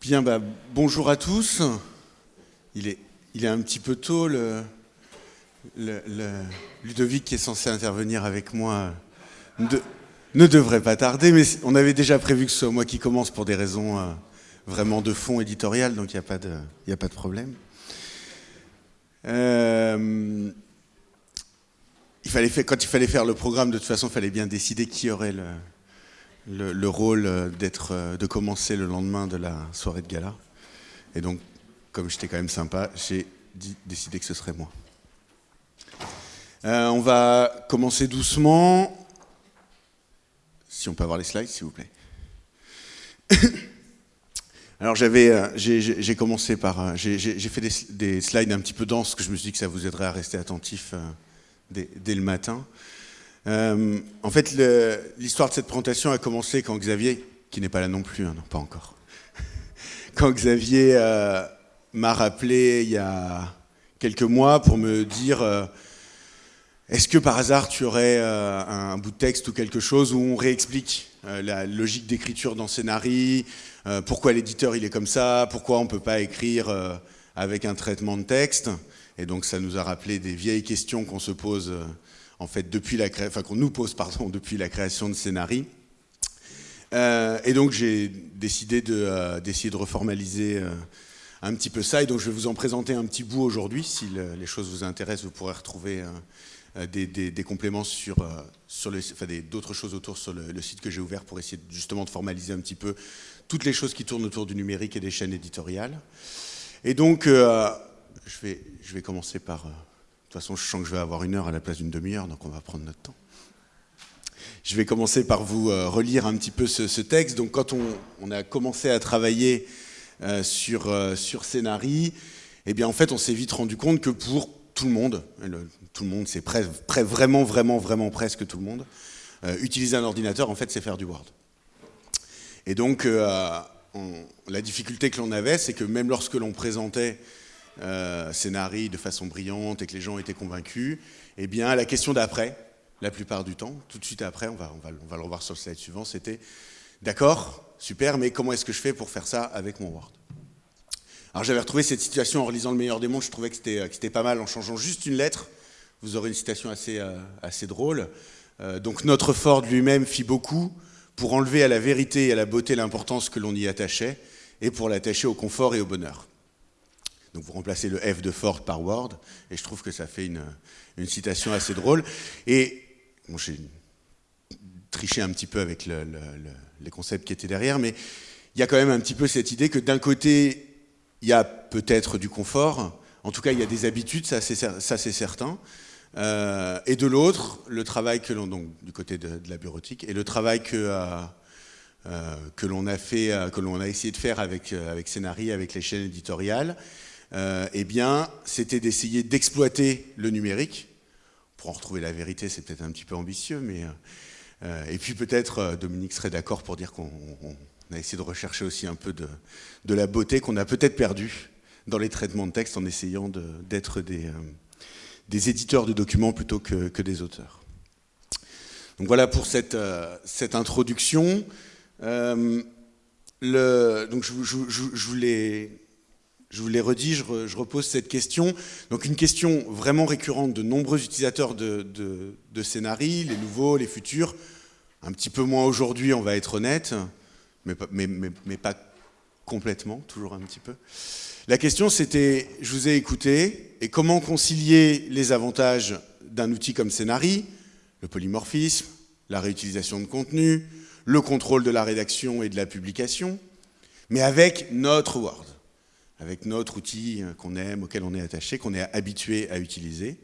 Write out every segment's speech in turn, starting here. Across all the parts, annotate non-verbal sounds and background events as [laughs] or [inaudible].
Bien, bah, bonjour à tous. Il est, il est un petit peu tôt. Ludovic qui est censé intervenir avec moi ne devrait pas tarder, mais on avait déjà prévu que ce soit moi qui commence pour des raisons euh, vraiment de fond éditorial, donc il n'y a, a pas de problème. Euh, quand il fallait faire le programme, de toute façon, il fallait bien décider qui aurait le, le, rôle d'être, de commencer le lendemain de la soirée de gala. Et donc, comme j'étais quand même sympa, j'ai décidé que ce serait moi. Euh, on va commencer doucement. Si on peut avoir les slides, s'il vous plaît. [coughs] Alors j'avais, euh, j'ai commencé par, euh, j'ai fait des, slides un petit peu denses, que je me suis dit que ça vous aiderait à rester attentif dès, le matin. en fait, l'histoire de cette présentation a commencé quand Xavier, qui n'est pas là non plus, hein, non pas encore, [laughs] quand Xavier m'a rappelé il y a quelques mois pour me dire est-ce que par hasard tu aurais euh, un bout de texte ou quelque chose où on réexplique euh, la logique d'écriture dans Scénarii, euh, pourquoi l'éditeur il est comme ça, pourquoi on ne peut pas écrire avec un traitement de texte? Et donc ça nous a rappelé des vieilles questions qu'on se pose en fait depuis la enfin qu'on nous pose pardon [laughs] depuis la création de Scénarii. et donc j'ai décidé d'essayer de, de, reformaliser un petit peu ça, et donc je vais vous en présenter un petit bout aujourd'hui. Si les choses vous intéressent, vous pourrez retrouver euh, des, compléments sur, euh, sur le, enfin d'autres choses autour sur le, site que j'ai ouvert pour essayer justement de formaliser un petit peu toutes les choses qui tournent autour du numérique et des chaînes éditoriales. Et donc, euh, je, vais, commencer par... de toute façon, je sens que je vais avoir une heure à la place d'une demi-heure, donc on va prendre notre temps. Je vais commencer par vous relire un petit peu ce, texte. Donc, quand on, a commencé à travailler sur, sur Scénarii, eh bien, en fait, on s'est vite rendu compte que pour tout le monde, tout le monde, c'est vraiment, vraiment, vraiment presque tout le monde, euh, utiliser un ordinateur, en fait, c'est faire du Word. Et donc, euh, la difficulté que l'on avait, c'est que même lorsque l'on présentait euh, Scénarii de façon brillante et que les gens étaient convaincus, eh bien, la question d'après, la plupart du temps, tout de suite après, on va, on va, le revoir sur le slide suivant, c'était « D'accord, super, mais comment est-ce que je fais pour faire ça avec mon Word ?» Alors j'avais retrouvé cette situation en relisant Le meilleur des mondes, je trouvais que c'était pas mal en changeant juste une lettre. Vous aurez une citation assez, euh, drôle. Euh, donc notre Ford lui-même fit beaucoup pour enlever à la vérité et à la beauté l'importance que l'on y attachait et pour l'attacher au confort et au bonheur. Donc vous remplacez le F de Ford par Word, et je trouve que ça fait une, citation assez drôle. Et j'ai triché un petit peu avec le, les concepts qui étaient derrière, mais il y a quand même un petit peu cette idée que d'un côté, il y a peut-être du confort, en tout cas il y a des habitudes, ça c'est certain. Euh, et de l'autre, le travail que l'on, donc du côté de, la bureautique, et le travail que, euh, euh, que l'on a fait, que l'on a essayé de faire avec, avec Scénarii, avec les chaînes éditoriales, eh bien, c'était d'essayer d'exploiter le numérique. Pour en retrouver la vérité, c'est peut-être un petit peu ambitieux, mais... et puis peut-être, Dominique serait d'accord pour dire qu'on on a essayé de rechercher aussi un peu de, la beauté qu'on a peut-être perdue dans les traitements de texte en essayant d'être des, euh, éditeurs de documents plutôt que, des auteurs. Donc voilà pour cette, euh, introduction. Euh, donc je, l'ai je vous redit, je, repose cette question. Donc une question vraiment récurrente de nombreux utilisateurs de, de, scénarii, les nouveaux, les futurs, un petit peu moins aujourd'hui, on va être honnête mais pas, complètement, toujours un petit peu. La question c'était, je vous ai écouté, et comment concilier les avantages d'un outil comme Scénari, le polymorphisme, la réutilisation de contenu, le contrôle de la rédaction et de la publication, mais avec notre Word, avec notre outil qu'on aime, auquel on est attaché, qu'on est habitué à utiliser.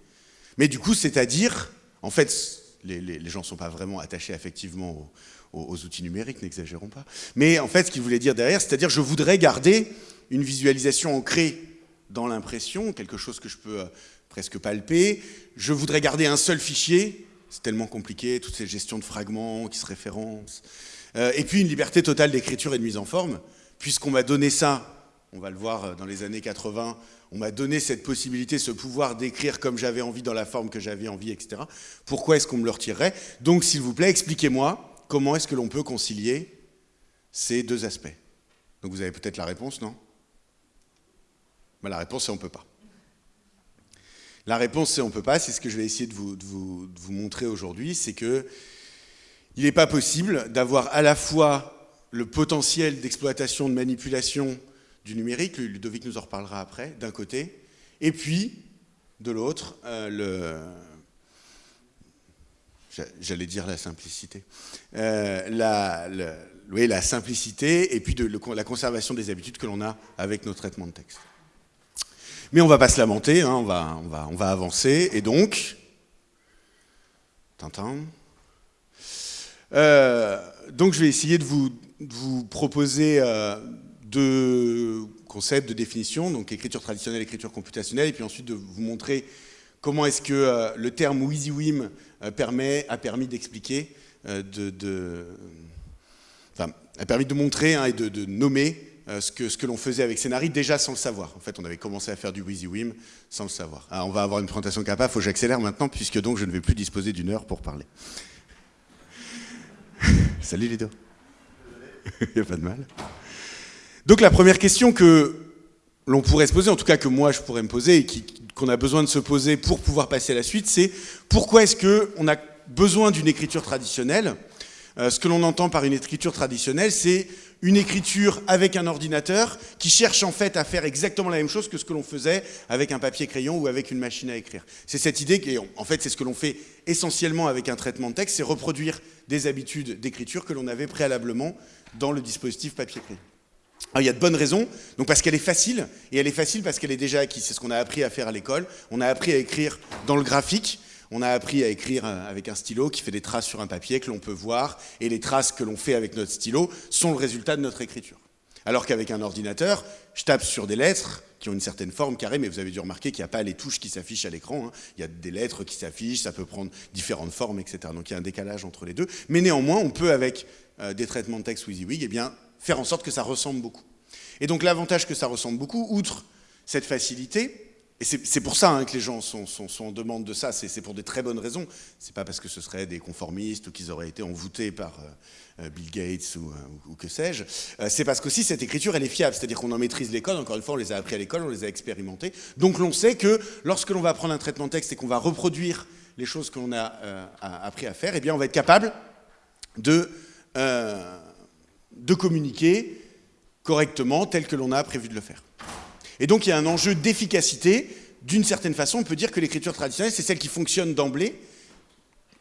Mais du coup, c'est-à-dire, en fait, les, gens ne sont pas vraiment attachés effectivement au, aux, outils numériques, n'exagérons pas. Mais en fait, ce qu'il voulait dire derrière, c'est-à-dire je voudrais garder une visualisation ancrée dans l'impression, quelque chose que je peux euh, presque palper. Je voudrais garder un seul fichier, c'est tellement compliqué, toutes ces gestions de fragments qui se référencent. Euh, et puis une liberté totale d'écriture et de mise en forme, puisqu'on m'a donné ça, on va le voir euh, dans les années 80, on m'a donné cette possibilité, ce pouvoir d'écrire comme j'avais envie, dans la forme que j'avais envie, etc. Pourquoi est-ce qu'on me le retirerait? Donc, s'il vous plaît, expliquez-moi comment est-ce que l'on peut concilier ces deux aspects. Donc vous avez peut-être la réponse, non? Ben, La réponse c'est on ne peut pas. La réponse c'est on ne peut pas, c'est ce que je vais essayer de vous, de vous, de vous montrer aujourd'hui, c'est que il n'est pas possible d'avoir à la fois le potentiel d'exploitation, de manipulation du numérique, Ludovic nous en reparlera après, d'un côté, et puis, de l'autre, euh, le... J'allais dire la simplicité. Euh, la, oui, la simplicité et puis de, la conservation des habitudes que l'on a avec nos traitements de texte. Mais on ne va pas se lamenter, hein, on, va, avancer, et donc... Tintin... Euh, donc je vais essayer de vous, proposer deux concepts de définition, donc écriture traditionnelle, écriture computationnelle, et puis ensuite de vous montrer comment est-ce que euh, le terme WYSIWYM permet, a permis d'expliquer, de, enfin, a permis de montrer hein, et de, nommer ce que, ce que l'on faisait avec Scénari déjà sans le savoir. En fait, on avait commencé à faire du WYSIWYM sans le savoir. on va avoir une présentation capable, il faut que j'accélère maintenant, puisque donc je ne vais plus disposer d'une heure pour parler. [laughs] Salut Lido. [laughs] Il n'y a pas de mal. Donc la première question que l'on pourrait se poser, en tout cas que moi je pourrais me poser et qu'on a besoin de se poser pour pouvoir passer à la suite, c'est pourquoi est-ce qu'on a besoin d'une écriture traditionnelle? Euh, Ce que l'on entend par une écriture traditionnelle, c'est une écriture avec un ordinateur qui cherche en fait à faire exactement la même chose que ce que l'on faisait avec un papier-crayon ou avec une machine à écrire. C'est cette idée qui, en fait, c'est ce que l'on fait essentiellement avec un traitement de texte, c'est reproduire des habitudes d'écriture que l'on avait préalablement dans le dispositif papier-crayon. il y a de bonnes raisons, donc parce qu'elle est facile, et elle est facile parce qu'elle est déjà acquise. C'est ce qu'on a appris à faire à l'école. On a appris à écrire dans le graphique, on a appris à écrire euh, avec un stylo qui fait des traces sur un papier que l'on peut voir, et les traces que l'on fait avec notre stylo sont le résultat de notre écriture. Alors qu'avec un ordinateur, je tape sur des lettres qui ont une certaine forme carrée, mais vous avez dû remarquer qu'il n'y a pas les touches qui s'affichent à l'écran. Hein. Il y a des lettres qui s'affichent, ça peut prendre différentes formes, etc. Donc il y a un décalage entre les deux. Mais néanmoins, on peut, avec euh, des traitements de texte WYSIWYG, eh bien, faire en sorte que ça ressemble beaucoup. Et donc l'avantage que ça ressemble beaucoup, outre cette facilité, et c'est pour ça hein, que les gens sont, en demande de ça, c'est pour des très bonnes raisons. C'est pas parce que ce seraient des conformistes ou qu'ils auraient été envoûtés par euh, euh, Bill Gates ou, euh, que sais-je. c'est parce qu'aussi cette écriture, elle est fiable, c'est-à-dire qu'on en maîtrise les codes, encore une fois, on les a appris à l'école, on les a expérimentés. Donc l'on sait que lorsque l'on va prendre un traitement texte et qu'on va reproduire les choses que l'on a, appris à faire, eh bien on va être capable de, de communiquer correctement tel que l'on a prévu de le faire. Et donc il y a un enjeu d'efficacité. D'une certaine façon, on peut dire que l'écriture traditionnelle, c'est celle qui fonctionne d'emblée,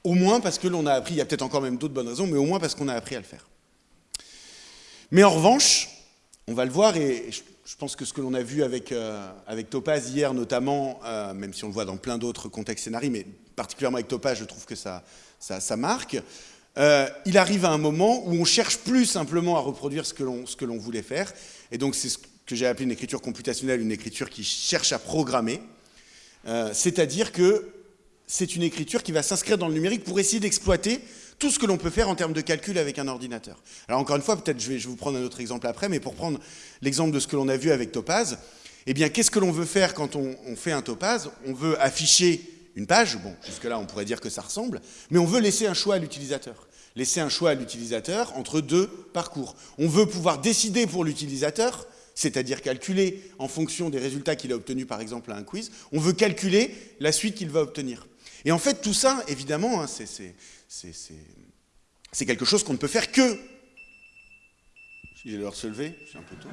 au moins parce que l'on a appris, il y a peut-être encore même d'autres bonnes raisons, mais au moins parce qu'on a appris à le faire. Mais en revanche, on va le voir, et je pense que ce que l'on a vu avec, euh, Topaz hier notamment, euh, même si on le voit dans plein d'autres contextes scénarii, mais particulièrement avec Topaz, je trouve que ça, marque, euh, il arrive à un moment où on cherche plus simplement à reproduire ce que l'on voulait faire, et donc c'est ce que j'ai appelé une écriture computationnelle, une écriture qui cherche à programmer, euh, c'est-à-dire que c'est une écriture qui va s'inscrire dans le numérique pour essayer d'exploiter tout ce que l'on peut faire en termes de calcul avec un ordinateur. Alors encore une fois, peut-être je vais, je vais vous prendre un autre exemple après, mais pour prendre l'exemple de ce que l'on a vu avec Topaz, eh bien qu'est-ce que l'on veut faire quand on, on fait un Topaz? On veut afficher une page, bon, jusque-là on pourrait dire que ça ressemble, mais on veut laisser un choix à l'utilisateur. Laisser un choix à l'utilisateur entre deux parcours. On veut pouvoir décider pour l'utilisateur c'est-à-dire calculer en fonction des résultats qu'il a obtenus par exemple à un quiz, on veut calculer la suite qu'il va obtenir. Et en fait tout ça, évidemment, hein, c'est quelque chose qu'on ne peut faire que... Il est l'heure se lever, c'est un peu tôt.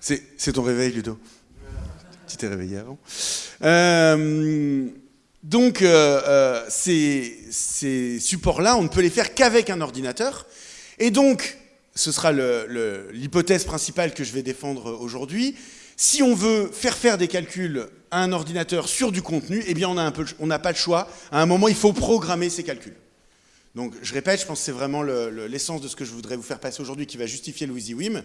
C'est ton réveil, Ludo? T'es réveillé avant. Euh, donc euh, euh, ces, supports-là, on ne peut les faire qu'avec un ordinateur. Et donc, ce sera l'hypothèse principale que je vais défendre aujourd'hui, si on veut faire faire des calculs à un ordinateur sur du contenu, eh bien on n'a pas le choix. À un moment, il faut programmer ces calculs. Donc je répète, je pense que c'est vraiment l'essence de ce que je voudrais vous faire passer aujourd'hui qui va justifier le WYSIWYM.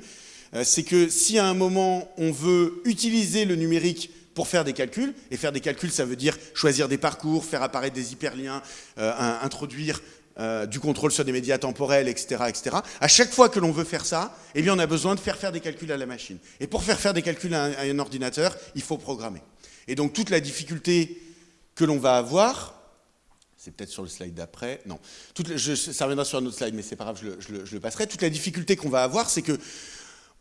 Euh, c'est que si à un moment on veut utiliser le numérique pour faire des calculs. Et faire des calculs, ça veut dire choisir des parcours, faire apparaître des hyperliens, euh, introduire euh, du contrôle sur des médias temporels, etc., etc. À chaque fois que l'on veut faire ça, eh bien, on a besoin de faire faire des calculs à la machine. Et pour faire faire des calculs à un, ordinateur, il faut programmer. Et donc toute la difficulté que l'on va avoir, c'est peut-être sur le slide d'après, non, je, ça reviendra sur un autre slide, mais c'est pas grave, je le, je le passerai. Toute la difficulté qu'on va avoir, c'est que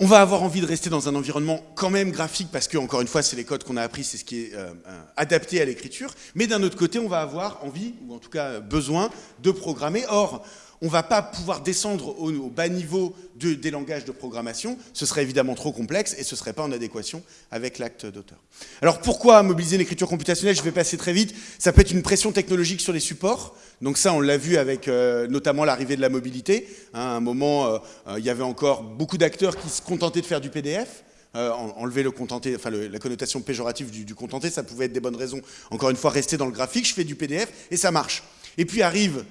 on va avoir envie de rester dans un environnement quand même graphique parce que, encore une fois, c'est les codes qu'on a appris, c'est ce qui est euh, euh, adapté à l'écriture. Mais d'un autre côté, on va avoir envie, ou en tout cas besoin, de programmer. Or, on ne va pas pouvoir descendre au, bas niveau des langages de programmation, ce serait évidemment trop complexe et ce ne serait pas en adéquation avec l'acte d'auteur. Alors pourquoi mobiliser l'écriture computationnelle? Je vais passer très vite. Ça peut être une pression technologique sur les supports. Donc ça, on l'a vu avec euh, notamment l'arrivée de la mobilité. Hein, à un moment, euh, euh, il y avait encore beaucoup d'acteurs qui se contentaient de faire du PDF. enlever le contenté, enfin la connotation péjorative du, du contenté, ça pouvait être des bonnes raisons. Encore une fois, rester dans le graphique, je fais du PDF et ça marche. Et puis arrive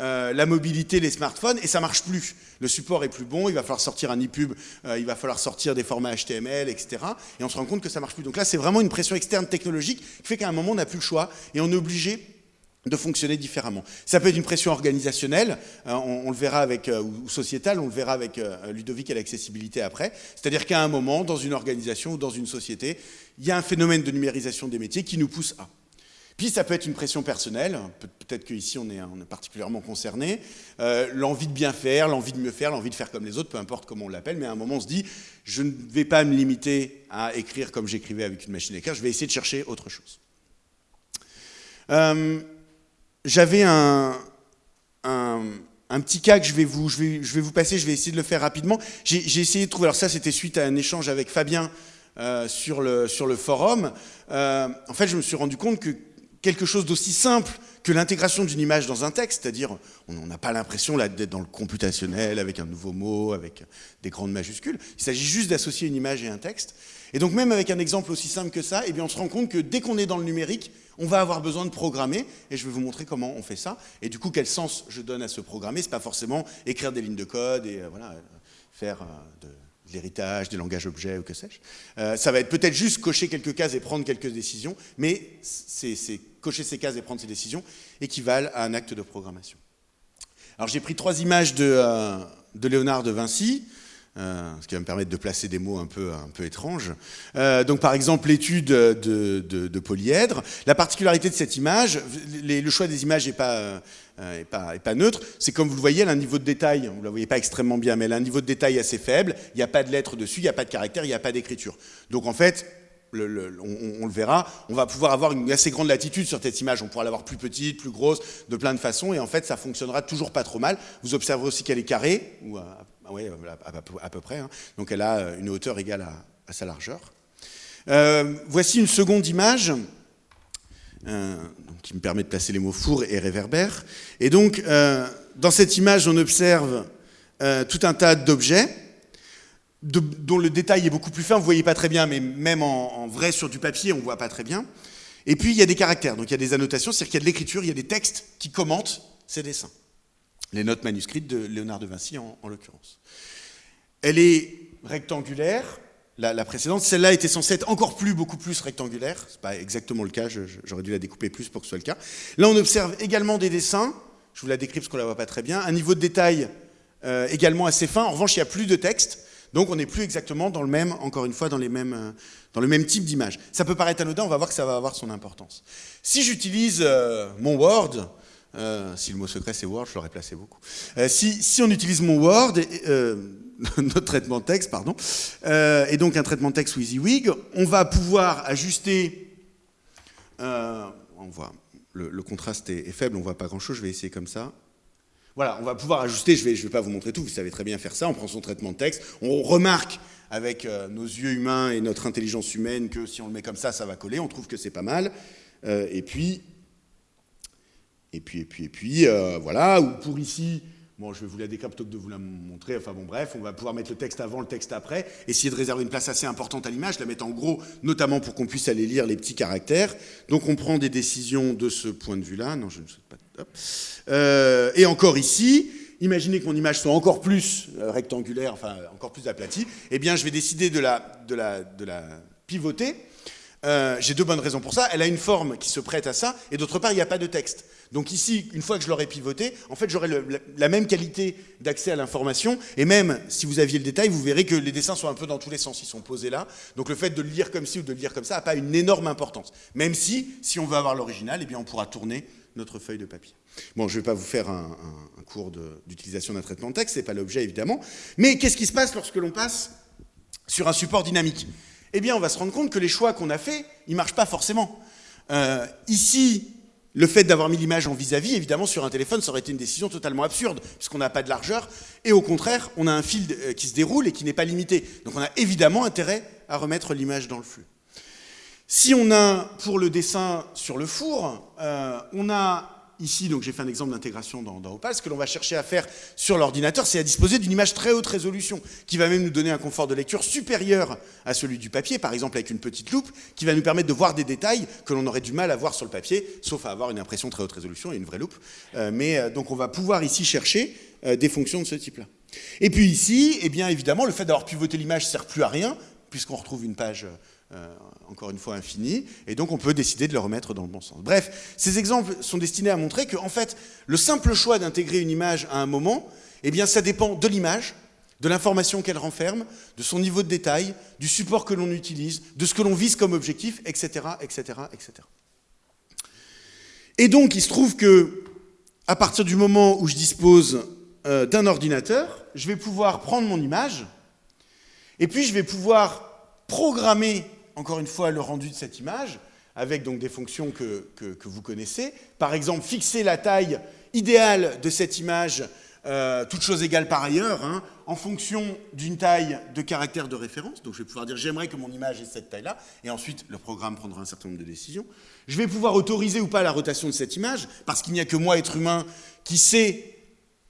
euh, la mobilité, les smartphones, et ça marche plus. Le support est plus bon, il va falloir sortir un ePub, euh, il va falloir sortir des formats HTML, etc. Et on se rend compte que ça marche plus. Donc là, c'est vraiment une pression externe technologique qui fait qu'à un moment, on n'a plus le choix et on est obligé de fonctionner différemment. Ça peut être une pression organisationnelle, euh, on, le verra avec, ou sociétale, on le verra avec Ludovic et l'accessibilité après. C'est-à-dire qu'à un moment, dans une organisation ou dans une société, il y a un phénomène de numérisation des métiers qui nous pousse à. Puis ça peut être une pression personnelle, peut-être qu'ici on est, on est particulièrement concerné, euh, l'envie de bien faire, l'envie de mieux faire, l'envie de faire comme les autres, peu importe comment on l'appelle, mais à un moment on se dit, je ne vais pas me limiter à écrire comme j'écrivais avec une machine à écrire, je vais essayer de chercher autre chose. Euh, j'avais un, un, petit cas que je vais, vous, je, vais, je vais vous passer, je vais essayer de le faire rapidement. J'ai essayé de trouver, alors ça c'était suite à un échange avec Fabien euh, sur, le, sur le forum. en fait, je me suis rendu compte que quelque chose d'aussi simple que l'intégration d'une image dans un texte, c'est-à-dire on n'a pas l'impression d'être dans le computationnel avec un nouveau mot, avec des grandes majuscules. Il s'agit juste d'associer une image et un texte. Et donc même avec un exemple aussi simple que ça, eh bien on se rend compte que dès qu'on est dans le numérique, on va avoir besoin de programmer, et je vais vous montrer comment on fait ça, et du coup quel sens je donne à ce programmer? C'est pas forcément écrire des lignes de code et euh, voilà, faire euh, de l'héritage, des langages objets ou que sais-je. Euh, ça va être peut-être juste cocher quelques cases et prendre quelques décisions, mais c'est cocher ces cases et prendre ces décisions équivalent à un acte de programmation. Alors j'ai pris trois images de, euh, de Léonard de Vinci, euh, ce qui va me permettre de placer des mots un peu, un peu étranges. Euh, donc par exemple l'étude de, polyèdre. La particularité de cette image, le choix des images n'est pas, euh, pas, neutre, c'est comme vous le voyez, elle a un niveau de détail, vous ne la voyez pas extrêmement bien, mais elle a un niveau de détail assez faible, il n'y a pas de lettres dessus, il n'y a pas de caractère, il n'y a pas d'écriture. Donc en fait, on, le verra, on va pouvoir avoir une assez grande latitude sur cette image. On pourra l'avoir plus petite, plus grosse, de plein de façons, et en fait, ça fonctionnera toujours pas trop mal. Vous observerez aussi qu'elle est carrée, ou ah oui, à, peu près. Hein. Donc elle a euh, une hauteur égale à, sa largeur. Euh, voici une seconde image euh, qui me permet de placer les mots four et réverbère. Et donc, dans cette image, on observe tout un tas d'objets dont le détail est beaucoup plus fin. Vous ne voyez pas très bien, mais même en, vrai sur du papier, on ne voit pas très bien. Et puis, il y a des caractères, donc il y a des annotations, c'est-à-dire qu'il y a de l'écriture, il y a des textes qui commentent ces dessins les notes manuscrites de Léonard de Vinci en, l'occurrence. Elle est rectangulaire, la, précédente, celle-là était censée être encore plus, beaucoup plus rectangulaire, c'est pas exactement le cas, j'aurais dû la découper plus pour que ce soit le cas. Là on observe également des dessins, je vous la décris parce qu'on la voit pas très bien, un niveau de détail euh, également assez fin, en revanche il n'y a plus de texte, donc on n'est plus exactement dans le même, encore une fois, dans, les mêmes, euh, dans le même type d'image. Ça peut paraître anodin, on va voir que ça va avoir son importance. Si j'utilise euh, mon Word, euh, si le mot secret c'est Word, je l'aurais placé beaucoup. Euh, si, on utilise mon Word, euh, [laughs] notre traitement de texte, pardon, et donc un traitement de texte WYSIWYG, on va pouvoir ajuster, on voit, le, contraste est, faible, on voit pas grand chose, je vais essayer comme ça. Voilà, on va pouvoir ajuster, je vais, je vais pas vous montrer tout, vous savez très bien faire ça, on prend son traitement de texte, on remarque avec nos yeux humains et notre intelligence humaine que si on le met comme ça, ça va coller, on trouve que c'est pas mal, et puis et puis, et puis, et puis, euh, voilà, ou pour ici, bon, je vais vous la décrire plutôt que de vous la montrer, enfin bon, bref, on va pouvoir mettre le texte avant, le texte après, essayer de réserver une place assez importante à l'image, la mettre en gros, notamment pour qu'on puisse aller lire les petits caractères. Donc on prend des décisions de ce point de vue-là, non, je ne sais pas, euh, et encore ici, imaginez que mon image soit encore plus euh, rectangulaire, enfin encore plus aplatie, eh bien je vais décider de la, de la, de la pivoter, j'ai deux bonnes raisons pour ça. Elle a une forme qui se prête à ça, et d'autre part, il n'y a pas de texte. Donc ici, une fois que je l'aurai pivoté, en fait, j'aurai la, même qualité d'accès à l'information, et même si vous aviez le détail, vous verrez que les dessins sont un peu dans tous les sens, ils sont posés là. Donc le fait de le lire comme ci ou de le lire comme ça n'a pas une énorme importance. Même si, si on veut avoir l'original, eh bien on pourra tourner notre feuille de papier. Bon, je ne vais pas vous faire un, cours d'utilisation d'un traitement de texte, ce n'est pas l'objet évidemment. Mais qu'est-ce qui se passe lorsque l'on passe sur un support dynamique? Eh bien, on va se rendre compte que les choix qu'on a faits, ils ne marchent pas forcément. Euh, ici, le fait d'avoir mis l'image en vis-à-vis, évidemment, sur un téléphone, ça aurait été une décision totalement absurde, puisqu'on n'a pas de largeur, et au contraire, on a un fil euh, qui se déroule et qui n'est pas limité. Donc on a évidemment intérêt à remettre l'image dans le flux. Si on a, pour le dessin sur le four, euh, on a ici, donc j'ai fait un exemple d'intégration dans, Opal, ce que l'on va chercher à faire sur l'ordinateur, c'est à disposer d'une image très haute résolution, qui va même nous donner un confort de lecture supérieur à celui du papier, par exemple avec une petite loupe, qui va nous permettre de voir des détails que l'on aurait du mal à voir sur le papier, sauf à avoir une impression très haute résolution et une vraie loupe. Euh, mais euh, donc on va pouvoir ici chercher euh, des fonctions de ce type-là. Et puis ici, eh bien évidemment, le fait d'avoir pivoté l'image ne sert plus à rien, puisqu'on retrouve une page encore une fois infini, et donc on peut décider de le remettre dans le bon sens. Bref, ces exemples sont destinés à montrer que, en fait, le simple choix d'intégrer une image à un moment, eh bien, ça dépend de l'image, de l'information qu'elle renferme, de son niveau de détail, du support que l'on utilise, de ce que l'on vise comme objectif, etc., etc., etc. Et donc, il se trouve que, à partir du moment où je dispose euh, d'un ordinateur, je vais pouvoir prendre mon image, et puis je vais pouvoir programmer encore une fois, le rendu de cette image, avec donc des fonctions que, vous connaissez. Par exemple, fixer la taille idéale de cette image, euh, toute chose égale par ailleurs, hein, en fonction d'une taille de caractère de référence. Donc je vais pouvoir dire j'aimerais que mon image ait cette taille-là, et ensuite le programme prendra un certain nombre de décisions. Je vais pouvoir autoriser ou pas la rotation de cette image, parce qu'il n'y a que moi, être humain, qui sait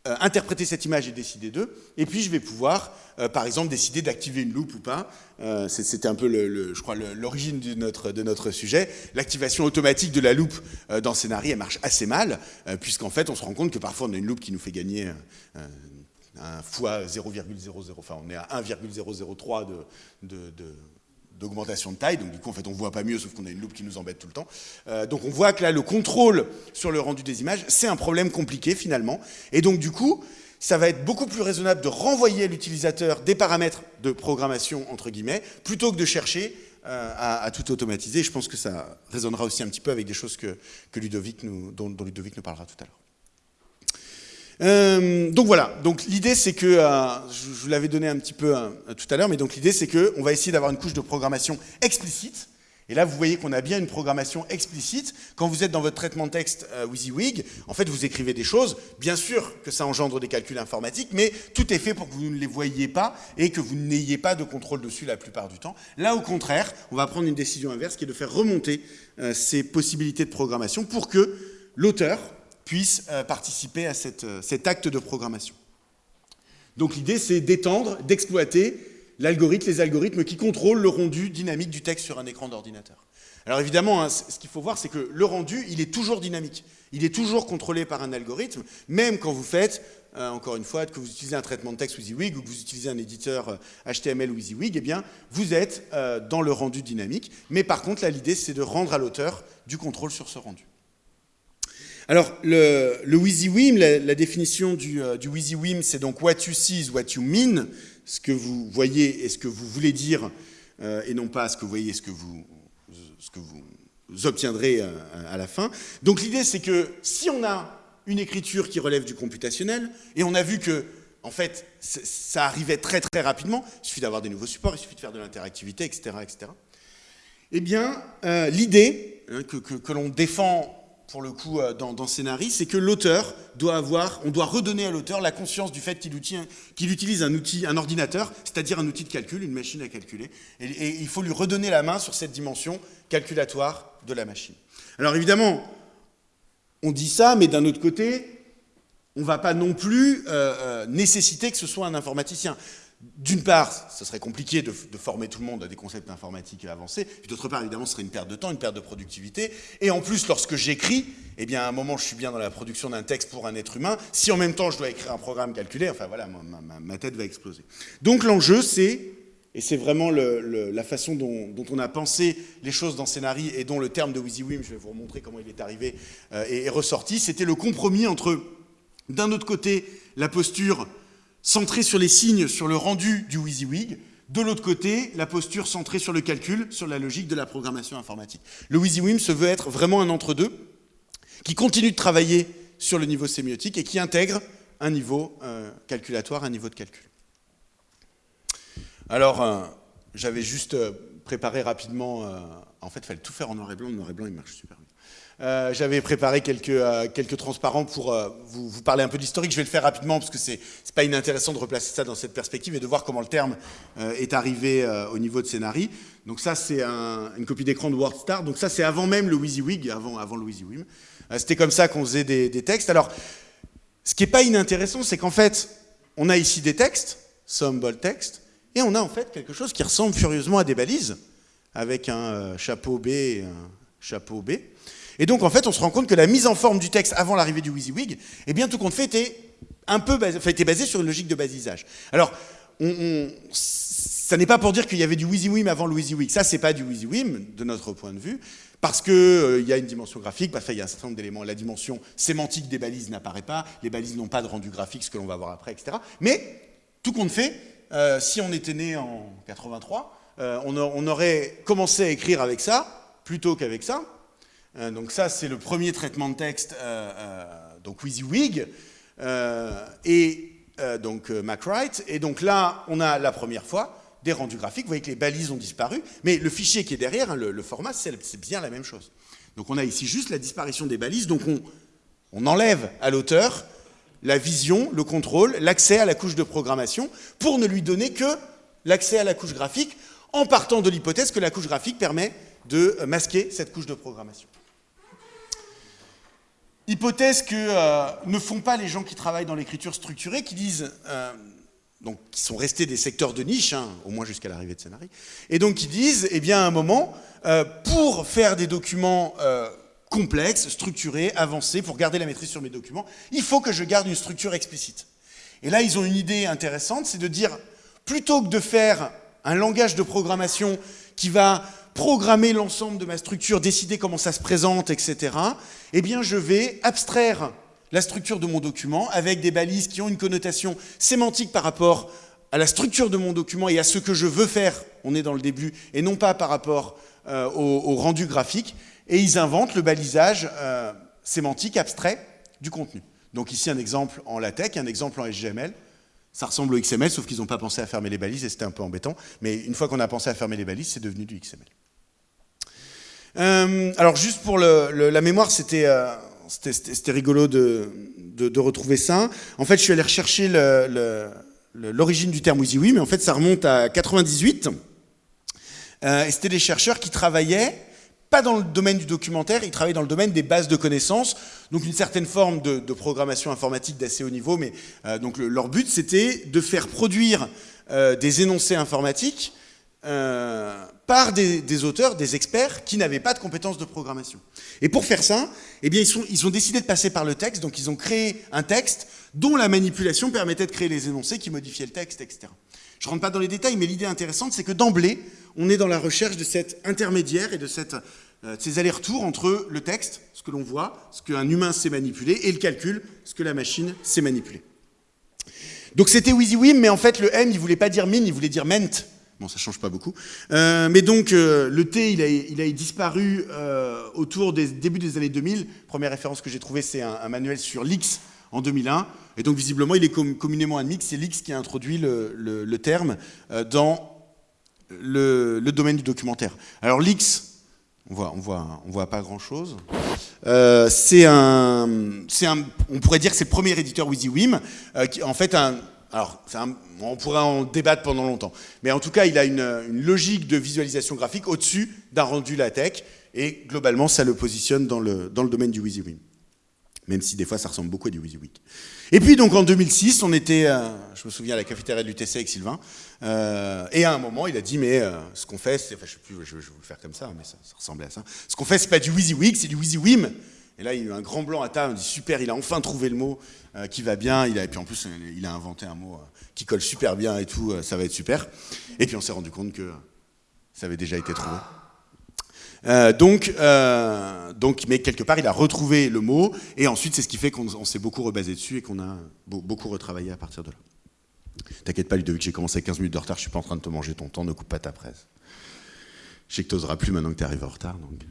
interpréter cette image et décider d'eux. Et puis je vais pouvoir, euh, par exemple, décider d'activer une loupe ou pas. Euh, C'était un peu, le, je crois, l'origine de notre, de notre sujet. L'activation automatique de la loupe dans Scénarii, elle marche assez mal, puisqu'en fait, on se rend compte que parfois, on a une loupe qui nous fait gagner un fois 0,00, enfin, on est à 1,003 de, de, de d'augmentation de taille, donc du coup en fait on voit pas mieux sauf qu'on a une loupe qui nous embête tout le temps. Euh, donc on voit que là le contrôle sur le rendu des images c'est un problème compliqué finalement, et donc du coup ça va être beaucoup plus raisonnable de renvoyer à l'utilisateur des paramètres de programmation entre guillemets, plutôt que de chercher euh, à, tout automatiser. Je pense que ça résonnera aussi un petit peu avec des choses que, que Ludovic nous, dont, dont Ludovic nous parlera tout à l'heure. Euh, donc voilà, donc l'idée c'est que, euh, je, vous l'avais donné un petit peu euh, tout à l'heure, mais donc l'idée c'est qu'on va essayer d'avoir une couche de programmation explicite, et là vous voyez qu'on a bien une programmation explicite. Quand vous êtes dans votre traitement de texte WYSIWYG, en fait vous écrivez des choses, bien sûr que ça engendre des calculs informatiques, mais tout est fait pour que vous ne les voyiez pas et que vous n'ayez pas de contrôle dessus la plupart du temps. Là au contraire, on va prendre une décision inverse qui est de faire remonter ces possibilités de programmation pour que l'auteur, puissent euh, participer à euh, cet acte de programmation. Donc l'idée, c'est d'étendre, d'exploiter l'algorithme, les algorithmes qui contrôlent le rendu dynamique du texte sur un écran d'ordinateur. Alors évidemment, hein, ce qu'il faut voir, c'est que le rendu, il est toujours dynamique. Il est toujours contrôlé par un algorithme, même quand vous faites, euh, encore une fois, que vous utilisez un traitement de texte WYSIWYG ou que vous utilisez un éditeur HTML WYSIWYG, eh bien, vous êtes dans le rendu dynamique. Mais par contre, là, l'idée, c'est de rendre à l'auteur du contrôle sur ce rendu. Alors, le, le WYSIWYM, la, définition du, euh, du WYSIWYM, c'est donc what you see is what you mean, ce que vous voyez et ce que vous voulez dire, euh, et non pas ce que vous voyez et ce que vous, obtiendrez euh, à la fin. Donc l'idée, c'est que si on a une écriture qui relève du computationnel, et on a vu que en fait, ça arrivait très très rapidement, il suffit d'avoir des nouveaux supports, il suffit de faire de l'interactivité, etc., etc. Eh bien, l'idée hein, que, que l'on défend pour le coup, euh, dans, dans Scénarii, c'est que l'auteur doit avoir, on doit redonner à l'auteur la conscience du fait qu'il utilise un outil, un ordinateur, c'est-à-dire un outil de calcul, une machine à calculer, et, il faut lui redonner la main sur cette dimension calculatoire de la machine. Alors évidemment, on dit ça, mais d'un autre côté, on ne va pas non plus euh, euh, nécessiter que ce soit un informaticien. D'une part, ce serait compliqué de, former tout le monde à des concepts informatiques avancés, puis d'autre part, évidemment, ce serait une perte de temps, une perte de productivité, et en plus, lorsque j'écris, eh bien, à un moment, je suis bien dans la production d'un texte pour un être humain, si en même temps, je dois écrire un programme calculé, enfin voilà, ma, tête va exploser. Donc l'enjeu, c'est et c'est vraiment la façon dont, on a pensé les choses dans Scénari et dont le terme de WYSIWYM, je vais vous montrer comment il est arrivé, euh, est, ressorti. C'était le compromis entre, d'un autre côté, la posture centrée sur les signes, sur le rendu du WYSIWYG, de l'autre côté, la posture centrée sur le calcul, sur la logique de la programmation informatique. Le WYSIWYM se veut être vraiment un entre-deux, qui continue de travailler sur le niveau sémiotique et qui intègre un niveau euh, calculatoire, un niveau de calcul. Alors, euh, j'avais juste euh, préparé rapidement, en fait, il fallait tout faire en noir et blanc, le noir et blanc, il marche super bien. J'avais préparé quelques, quelques transparents pour vous, vous, parler un peu d'historique. Je vais le faire rapidement parce que c'est pas inintéressant de replacer ça dans cette perspective et de voir comment le terme est arrivé au niveau de Scénari. Donc ça, c'est une copie d'écran de WordStar. Donc ça, c'est avant même le WYSIWYG, avant, avant le WYSIWYM. C'était comme ça qu'on faisait des, des, textes. Alors, ce qui n'est pas inintéressant, c'est qu'en fait, on a ici des textes, symbol text, et on a en fait quelque chose qui ressemble furieusement à des balises, avec un euh, chapeau B et un chapeau B. Et donc, en fait, on se rend compte que la mise en forme du texte avant l'arrivée du WYSIWYG, eh bien, tout compte fait, était un basé, sur une logique de basisage. Alors, ça n'est pas pour dire qu'il y avait du WYSIWYM avant le WYSIWYG. Ça, c'est pas du WYSIWYM, de notre point de vue. Parce qu'il euh, y a une dimension graphique, parce qu'il y a un certain nombre d'éléments. La dimension sémantique des balises n'apparaît pas, les balises n'ont pas de rendu graphique, ce que l'on va voir après, etc. Mais, tout compte fait, euh, si on était né en 83, euh, on, aurait commencé à écrire avec ça, plutôt qu'avec ça. Donc ça, c'est le premier traitement de texte, donc WYSIWYG, et donc MacWrite. Et donc là, on a la première fois, des rendus graphiques. Vous voyez que les balises ont disparu, mais le fichier qui est derrière, hein, le, format, c'est bien la même chose. Donc on a ici juste la disparition des balises, donc on, on enlève à l'auteur la vision, le contrôle, l'accès à la couche de programmation, pour ne lui donner que l'accès à la couche graphique, en partant de l'hypothèse que la couche graphique permet de masquer cette couche de programmation. Hypothèse que euh, ne font pas les gens qui travaillent dans l'écriture structurée, qui disent euh, donc qui sont restés des secteurs de niche, hein, au moins jusqu'à l'arrivée de Scénarii, et donc qui disent, eh bien, à un moment, euh, pour faire des documents complexes, structurés, avancés, pour garder la maîtrise sur mes documents, il faut que je garde une structure explicite. Et là, ils ont une idée intéressante, c'est de dire, plutôt que de faire un langage de programmation qui va programmer l'ensemble de ma structure, décider comment ça se présente, etc., eh bien, je vais abstraire la structure de mon document avec des balises qui ont une connotation sémantique par rapport à la structure de mon document et à ce que je veux faire, on est dans le début, et non pas par rapport euh, au, rendu graphique, et ils inventent le balisage euh, sémantique abstrait du contenu. Donc ici un exemple en LaTeX, un exemple en SGML, ça ressemble au XML, sauf qu'ils n'ont pas pensé à fermer les balises et c'était un peu embêtant, mais une fois qu'on a pensé à fermer les balises, c'est devenu du XML. Euh, alors juste pour la mémoire, c'était c'était rigolo de, retrouver ça. En fait, je suis allé rechercher l'origine du terme WYSIWYG, mais en fait, ça remonte à 98. Euh, et c'était des chercheurs qui travaillaient, pas dans le domaine du documentaire, ils travaillaient dans le domaine des bases de connaissances, donc une certaine forme de, programmation informatique d'assez haut niveau, mais euh, donc leur but, c'était de faire produire euh, des énoncés informatiques par des, auteurs, des experts qui n'avaient pas de compétences de programmation. Et pour faire ça, eh bien, ils, ils, ont décidé de passer par le texte, donc ils ont créé un texte dont la manipulation permettait de créer les énoncés qui modifiaient le texte, etc. Je ne rentre pas dans les détails, mais l'idée intéressante, c'est que d'emblée, on est dans la recherche de cet intermédiaire et euh, de ces allers-retours entre le texte, ce que l'on voit, ce qu'un humain sait manipuler, et le calcul, ce que la machine sait manipuler. Donc c'était WYSIWYM, mais en fait le M, il voulait pas dire min, il voulait dire ment. Bon, ça change pas beaucoup. Euh, mais donc, euh, le T, il a, disparu autour des débuts des années 2000. Première référence que j'ai trouvée, c'est un, manuel sur l'X en 2001. Et donc, visiblement, il est communément admis que c'est l'X qui a introduit le, terme dans le, domaine du documentaire. Alors, l'X, on voit, voit, pas grand-chose. c'est un, on pourrait dire que c'est le premier éditeur WYSIWYM, qui en fait un alors, on pourrait en débattre pendant longtemps. Mais en tout cas, il a une, logique de visualisation graphique au-dessus d'un rendu LaTeX. Et globalement, ça le positionne dans le, dans le domaine du WYSIWYM. Même si des fois, ça ressemble beaucoup à du WYSIWYG. Et puis, donc, en 2006, on était, euh, je me souviens, à la cafétéria de l'UTC avec Sylvain. Euh, et à un moment, il a dit, mais euh, ce qu'on fait, je sais plus, je, vais le faire comme ça, mais ça, ressemblait à ça. Ce qu'on fait, c'est pas du WYSIWYG, c'est du WYSIWYM. Et là, il a eu un grand blanc à table, on dit super, il a enfin trouvé le mot qui va bien, il a, et puis en plus, il a inventé un mot qui colle super bien et tout, ça va être super. Et puis on s'est rendu compte que ça avait déjà été trouvé. Euh, donc, euh, donc, mais quelque part, il a retrouvé le mot, et ensuite, c'est ce qui fait qu'on s'est beaucoup rebasé dessus et qu'on a beaucoup retravaillé à partir de là. T'inquiète pas, Ludovic, j'ai commencé 15 minutes de retard, je suis pas en train de te manger ton temps, ne coupe pas ta presse. Je sais que tu plus maintenant que tu arrives en retard. Donc.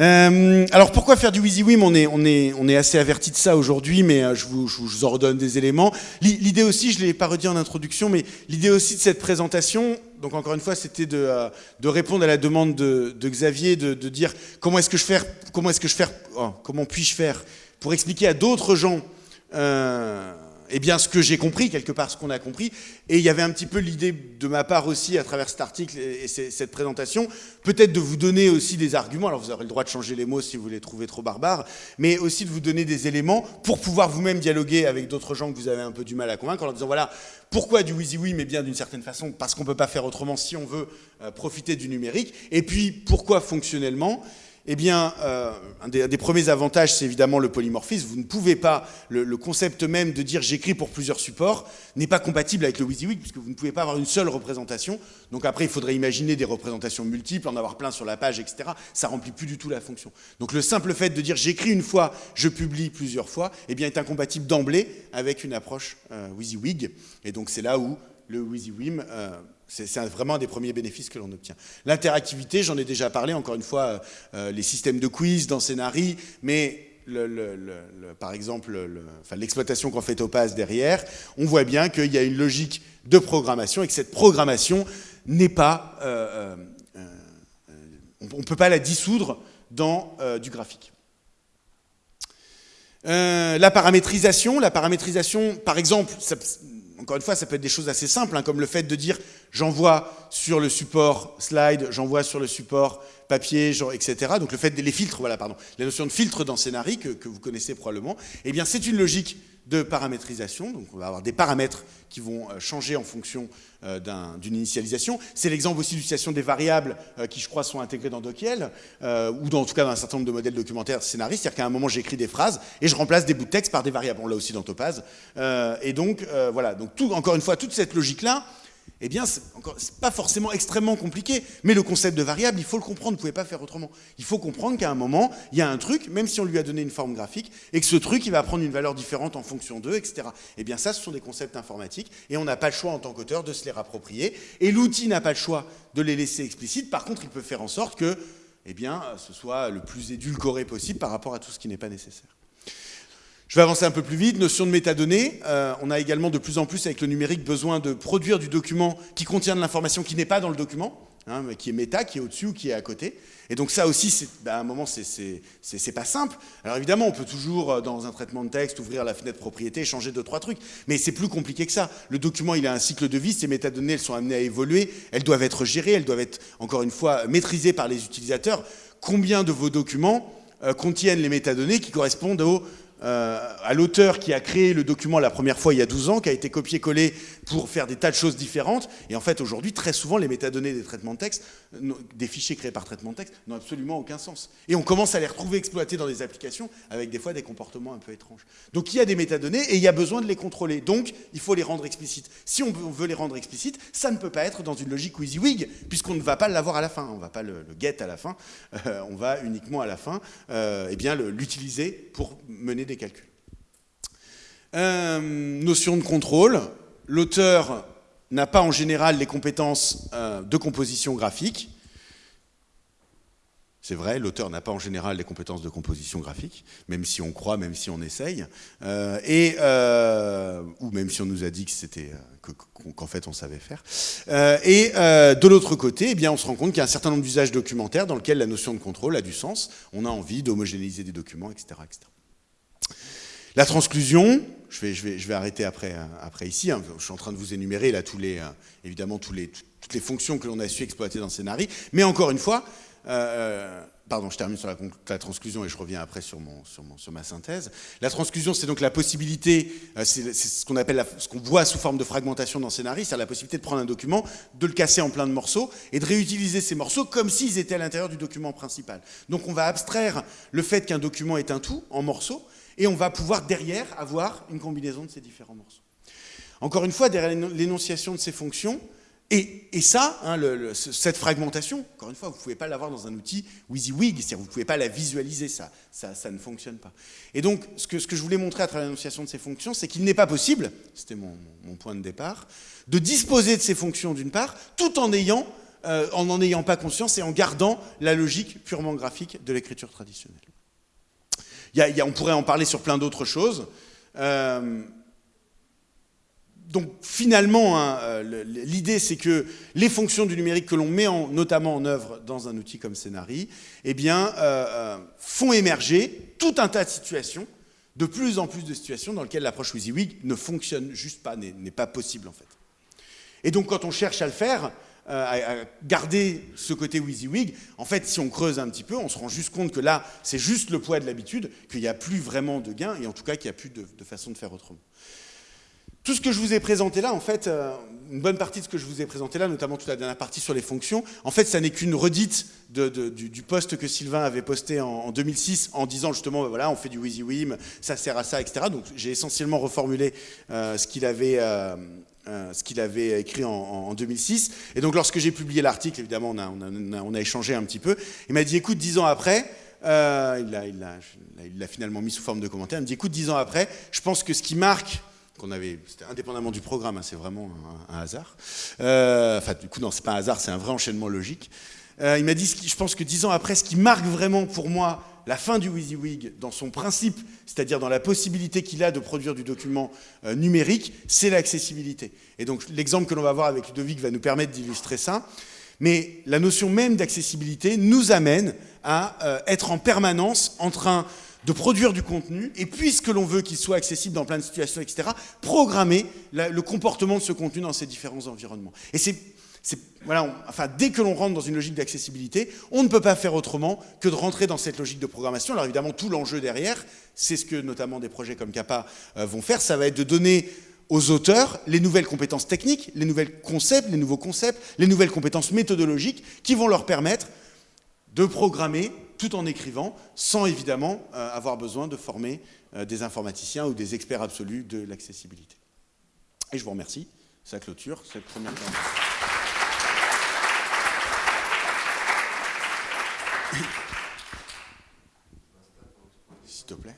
Euh, alors pourquoi faire du WYSIWYM on est, on, est, assez averti de ça aujourd'hui, mais je vous, je, en redonne des éléments. L'idée aussi, je ne l'ai pas redit en introduction, mais l'idée aussi de cette présentation, donc encore une fois, c'était de, euh, répondre à la demande de, Xavier, de, dire comment est-ce que je fais, comment est-ce que je fais, oh, comment puis-je faire pour expliquer à d'autres gens euh, eh bien, ce que j'ai compris, quelque part ce qu'on a compris. Et il y avait un petit peu l'idée de ma part aussi, à travers cet article et, cette présentation, peut-être de vous donner aussi des arguments, alors vous aurez le droit de changer les mots si vous les trouvez trop barbares, mais aussi de vous donner des éléments pour pouvoir vous-même dialoguer avec d'autres gens que vous avez un peu du mal à convaincre, en leur disant, voilà, pourquoi du WYSIWYM Mais bien d'une certaine façon, parce qu'on ne peut pas faire autrement si on veut euh, profiter du numérique, et puis pourquoi fonctionnellement eh bien, euh, un, des, premiers avantages, c'est évidemment le polymorphisme. Vous ne pouvez pas, le, concept même de dire j'écris pour plusieurs supports n'est pas compatible avec le WYSIWYG, puisque vous ne pouvez pas avoir une seule représentation. Donc après, il faudrait imaginer des représentations multiples, en avoir plein sur la page, etc. Ça remplit plus du tout la fonction. Donc le simple fait de dire j'écris une fois, je publie plusieurs fois, eh bien, est incompatible d'emblée avec une approche euh, WYSIWYG. Et donc c'est là où le WYSIWYM euh, c'est vraiment des premiers bénéfices que l'on obtient. L'interactivité, j'en ai déjà parlé, encore une fois, euh, euh, les systèmes de quiz dans Scénari, mais par exemple l'exploitation qu'en fait Topaz derrière, on voit bien qu'il y a une logique de programmation et que cette programmation n'est pas... Euh, on ne peut pas la dissoudre dans du graphique. la paramétrisation, la paramétrisation, par exemple, encore une fois, ça peut être des choses assez simples, hein, comme le fait de dire j'envoie sur le support slide, j'envoie sur le support papier, etc. Donc le fait des filtres, voilà, pardon, la notion de filtre dans Scénari que, que vous connaissez probablement, eh bien c'est une logique de paramétrisation. Donc on va avoir des paramètres qui vont euh, changer en fonction euh, d'une initialisation. C'est l'exemple aussi d'utilisation des variables euh, qui, je crois, sont intégrées dans Dockiel, ou dans, en tout cas dans un certain nombre de modèles documentaires scénaristes. C'est-à-dire qu'à un moment, j'écris des phrases et je remplace des bouts de texte par des variables. On l'a aussi dans Topaz. et donc, voilà. Donc, tout, encore une fois, toute cette logique-là, eh bien, c'est pas forcément extrêmement compliqué, mais le concept de variable, il faut le comprendre, vous ne pouvez pas faire autrement. Il faut comprendre qu'à un moment, il y a un truc, même si on lui a donné une forme graphique, et que ce truc, il va prendre une valeur différente en fonction d'eux, etc. Eh bien, ça, ce sont des concepts informatiques, et on n'a pas le choix en tant qu'auteur de se les rapproprier, et l'outil n'a pas le choix de les laisser explicites, par contre, il peut faire en sorte que, eh bien, ce soit le plus édulcoré possible par rapport à tout ce qui n'est pas nécessaire. Je vais avancer un peu plus vite. Notion de métadonnées. Euh, on a également de plus en plus avec le numérique besoin de produire du document qui contient de l'information qui n'est pas dans le document, hein, mais qui est méta, qui est au-dessus ou qui est à côté. Et donc ça aussi, ben, à un moment, c'est pas simple. Alors évidemment, on peut toujours, euh, dans un traitement de texte, ouvrir la fenêtre propriété, changer deux, trois trucs. Mais c'est plus compliqué que ça. Le document, il a un cycle de vie. Ces métadonnées, elles sont amenées à évoluer. Elles doivent être gérées. Elles doivent être, encore une fois, maîtrisées par les utilisateurs. Combien de vos documents euh, contiennent les métadonnées qui correspondent aux à l'auteur qui a créé le document la première fois il y a 12 ans, qui a été copié-collé pour faire des tas de choses différentes. Et en fait, aujourd'hui, très souvent, les métadonnées des traitements de texte, des fichiers créés par traitement de texte, n'ont absolument aucun sens. Et on commence à les retrouver exploités dans des applications avec des fois des comportements un peu étranges. Donc il y a des métadonnées et il y a besoin de les contrôler. Donc il faut les rendre explicites. Si on veut les rendre explicites, ça ne peut pas être dans une logique WYSIWYG, puisqu'on ne va pas l'avoir à la fin. On ne va pas le, get à la fin. Euh, on va uniquement à la fin euh, eh bien l'utiliser pour mener des calculs. Euh, notion de contrôle. L'auteur n'a pas en général les compétences euh, de composition graphique. C'est vrai, l'auteur n'a pas en général les compétences de composition graphique, même si on croit, même si on essaye, euh, et, ou même si on nous a dit que c'était qu'en fait on savait faire. et de l'autre côté, eh bien, on se rend compte qu'il y a un certain nombre d'usages documentaires dans lesquels la notion de contrôle a du sens. On a envie d'homogénéiser des documents, etc., etc. La transclusion, je vais, arrêter après, après ici, hein. je suis en train de vous énumérer là euh, évidemment toutes les fonctions que l'on a su exploiter dans Scénari, mais encore une fois, pardon, je termine sur la, transclusion et je reviens après sur, ma synthèse. La transclusion, c'est donc la possibilité, euh, c'est ce qu'on voit sous forme de fragmentation dans Scénarii, c'est la possibilité de prendre un document, de le casser en plein de morceaux et de réutiliser ces morceaux comme s'ils étaient à l'intérieur du document principal. Donc on va abstraire le fait qu'un document est un tout en morceaux et on va pouvoir derrière avoir une combinaison de ces différents morceaux. Encore une fois, derrière l'énonciation de ces fonctions, et, ça, hein, cette fragmentation, encore une fois, vous ne pouvez pas l'avoir dans un outil WYSIWYG, c'est-à-dire vous ne pouvez pas la visualiser, ça, ça, ne fonctionne pas. Et donc, ce que, je voulais montrer à travers l'énonciation de ces fonctions, c'est qu'il n'est pas possible, c'était mon, point de départ, de disposer de ces fonctions d'une part, tout en ayant, euh, en n'en ayant pas conscience et en gardant la logique purement graphique de l'écriture traditionnelle. On pourrait en parler sur plein d'autres choses. Euh, donc finalement, hein, euh, l'idée c'est que les fonctions du numérique que l'on met notamment en œuvre dans un outil comme Scénari, eh bien, euh, font émerger tout un tas de situations, de plus en plus de situations dans lesquelles l'approche WYSIWYG ne fonctionne juste pas, n'est pas possible en fait. Et donc quand on cherche à le faire, à, garder ce côté WYSIWYG, en fait si on creuse un petit peu, on se rend juste compte que là c'est juste le poids de l'habitude, qu'il n'y a plus vraiment de gain, et en tout cas qu'il n'y a plus de façon de faire autrement. Tout ce que je vous ai présenté là, en fait, euh, une bonne partie de ce que je vous ai présenté là, notamment toute la dernière partie sur les fonctions, en fait, ça n'est qu'une redite du, poste que Sylvain avait posté en, 2006 en disant justement, ben voilà, on fait du WYSIWYM, ça sert à ça, etc. Donc j'ai essentiellement reformulé euh, ce qu'il avait... Euh, ce qu'il avait écrit en, 2006. Et donc lorsque j'ai publié l'article, évidemment, on a, échangé un petit peu. Il m'a dit, écoute, dix ans après, il l'a finalement mis sous forme de commentaire, il me dit, écoute, dix ans après, je pense que ce qui marque qu'on avait, indépendamment du programme, hein, c'est vraiment un, hasard. Euh, enfin, du coup, non, c'est pas un hasard, c'est un vrai enchaînement logique. Euh, il m'a dit, je pense que dix ans après, ce qui marque vraiment pour moi la fin du WYSIWYG dans son principe, c'est-à-dire dans la possibilité qu'il a de produire du document euh, numérique, c'est l'accessibilité. Et donc l'exemple que l'on va voir avec Ludovic va nous permettre d'illustrer ça. Mais la notion même d'accessibilité nous amène à être en permanence en train de produire du contenu, et puisque l'on veut qu'il soit accessible dans plein de situations, etc., programmer le comportement de ce contenu dans ces différents environnements. Et c'est, dès que l'on rentre dans une logique d'accessibilité, on ne peut pas faire autrement que de rentrer dans cette logique de programmation. Alors évidemment, tout l'enjeu derrière, c'est ce que notamment des projets comme CAPA euh, vont faire, ça va être de donner aux auteurs les nouvelles compétences techniques, les nouvelles concepts, les nouveaux concepts, les nouvelles compétences méthodologiques qui vont leur permettre de programmer tout en écrivant, sans évidemment euh, avoir besoin de former euh, des informaticiens ou des experts absolus de l'accessibilité. Et je vous remercie. Ça clôture cette première S'il te plaît.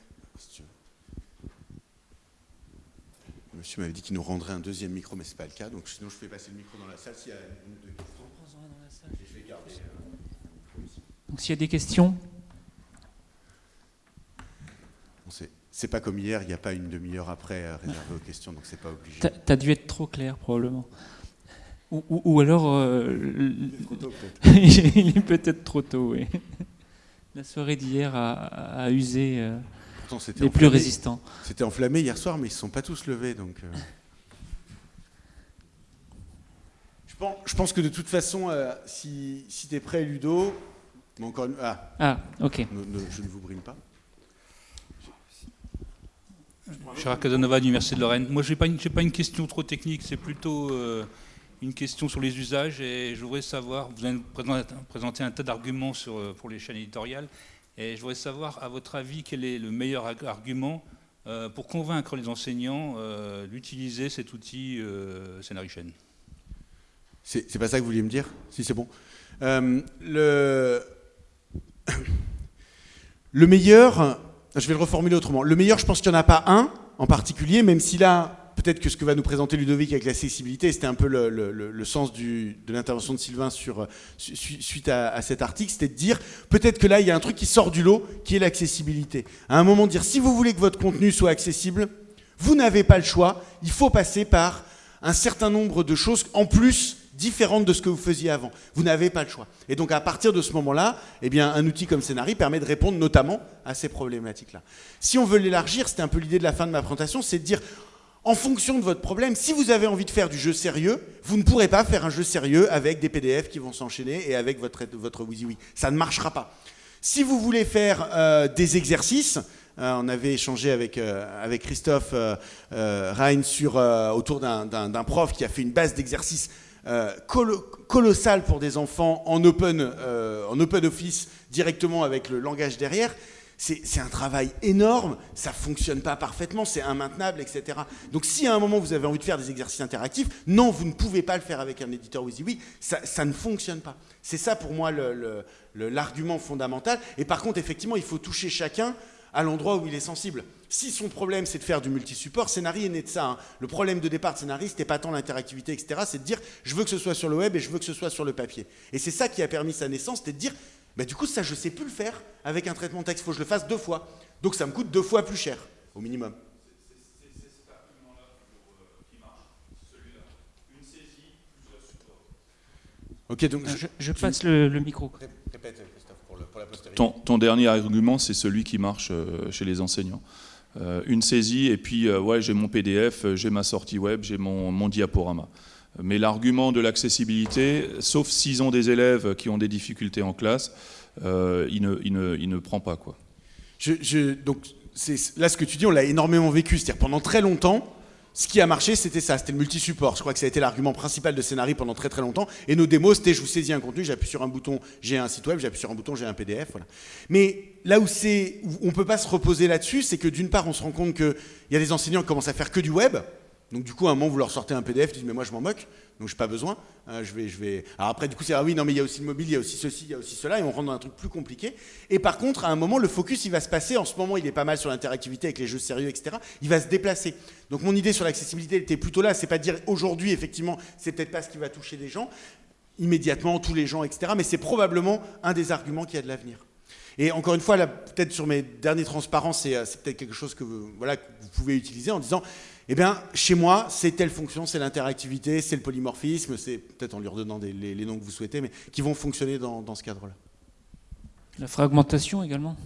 Monsieur m'avait dit qu'il nous rendrait un deuxième micro, mais ce n'est pas le cas. Donc sinon, je fais passer le micro dans la salle s'il y a une ou deux questions. Je vais garder. Euh, donc s'il y a des questions C'est pas comme hier, il n'y a pas une demi-heure après euh, réservée aux questions, donc c'est pas obligé. Tu as dû être trop clair, probablement. Ou, alors... Euh, [laughs] il est peut-être trop tôt, oui. La soirée d'hier a, usé euh, les plus résistants. C'était enflammé hier soir, mais ils ne se sont pas tous levés, donc... Je pense, que de toute façon, si, si tu es prêt, Ludo, encore ah. ah, ok. je ne vous brille pas. Chirac Casanova, l'Université de Lorraine. Moi, je n'ai pas, une, pas une question trop technique, c'est plutôt euh, une question sur les usages. Et je voudrais savoir, vous avez présenté un tas d'arguments euh, pour les chaînes éditoriales. Et je voudrais savoir, à votre avis, quel est le meilleur argument euh, pour convaincre les enseignants d'utiliser cet outil Scénarichain C'est pas ça que vous vouliez me dire? Si, c'est bon. le [coughs] le meilleur, je vais le reformuler autrement, le meilleur, je pense qu'il n'y en a pas un en particulier, même si là, peut-être que ce que va nous présenter Ludovic avec l'accessibilité, c'était un peu le, sens de l'intervention de Sylvain sur, suite à, cet article, c'était de dire, peut-être que là, il y a un truc qui sort du lot, qui est l'accessibilité. À un moment, dire, si vous voulez que votre contenu soit accessible, vous n'avez pas le choix, il faut passer par un certain nombre de choses en plus différente de ce que vous faisiez avant. Vous n'avez pas le choix. Et donc à partir de ce moment-là, eh bien, un outil comme Scénari permet de répondre notamment à ces problématiques-là. Si on veut l'élargir, c'était un peu l'idée de la fin de ma présentation, c'est de dire, en fonction de votre problème, si vous avez envie de faire du jeu sérieux, vous ne pourrez pas faire un jeu sérieux avec des PDF qui vont s'enchaîner et avec votre, votre WYSIWYG. Ça ne marchera pas. Si vous voulez faire euh, des exercices, euh, on avait échangé avec, euh, avec Christophe Rhein sur, autour d'un prof qui a fait une base d'exercices colossale pour des enfants en open, en open office directement avec le langage derrière c'est un travail énorme, ça fonctionne pas parfaitement, c'est immaintenable, etc. Donc si à un moment vous avez envie de faire des exercices interactifs, non, vous ne pouvez pas le faire avec un éditeur WYSIWYG, ça, ça ne fonctionne pas. C'est ça pour moi l'argument fondamental. Et par contre, effectivement, il faut toucher chacun à l'endroit où il est sensible. Si son problème c'est de faire du multi-support, Scénarii est né de ça. Hein. Le problème de départ de Scénarii, c'était pas tant l'interactivité, etc. C'est de dire je veux que ce soit sur le web et je veux que ce soit sur le papier. Et c'est ça qui a permis sa naissance, c'était de dire bah, du coup, ça, je ne sais plus le faire avec un traitement de texte. Il faut que je le fasse deux fois. Donc, ça me coûte deux fois plus cher, au minimum. C'est cet argument-là qui marche, celui-là. Une saisie, plusieurs supports. Ok, donc je, je passe le, micro. Répète, Christophe, pour, la postérité. Ton, dernier argument, c'est celui qui marche euh, chez les enseignants. Euh, une saisie, et puis, euh, ouais, j'ai mon PDF, j'ai ma sortie web, j'ai mon, mon diaporama. Mais l'argument de l'accessibilité, sauf s'ils ont des élèves qui ont des difficultés en classe, euh, il, ne, prend pas. Quoi. Donc, là, ce que tu dis, on l'a énormément vécu. C'est-à-dire, pendant très longtemps, ce qui a marché, c'était ça, c'était le multi-support. Je crois que ça a été l'argument principal de Scénarii pendant très très longtemps. Et nos démos, c'était je vous saisis un contenu, j'appuie sur un bouton, j'ai un site web, j'appuie sur un bouton, j'ai un PDF. Mais là où, c'est, on ne peut pas se reposer là-dessus, c'est que d'une part, on se rend compte qu'il y a des enseignants qui commencent à faire que du web. Donc du coup, à un moment, vous leur sortez un PDF, ils disent mais moi je m'en moque, donc j'ai pas besoin. Euh, je vais, je vais. Alors après, du coup, c'est ah oui, non mais il y a aussi le mobile, il y a aussi ceci, il y a aussi cela, et on rentre dans un truc plus compliqué. Et par contre, à un moment, le focus, il va se passer. En ce moment, il est pas mal sur l'interactivité avec les jeux sérieux, etc. Il va se déplacer. Donc mon idée sur l'accessibilité était plutôt là. C'est pas dire aujourd'hui, effectivement, c'est peut-être pas ce qui va toucher les gens immédiatement, tous les gens, etc. Mais c'est probablement un des arguments qui a de l'avenir. Et encore une fois, peut-être sur mes derniers transparences, c'est euh, peut-être quelque chose que voilà, que vous pouvez utiliser en disant eh bien, chez moi, c'est telle fonction, c'est l'interactivité, c'est le polymorphisme, c'est peut-être en lui redonnant les, noms que vous souhaitez, mais qui vont fonctionner dans, ce cadre-là. La fragmentation également?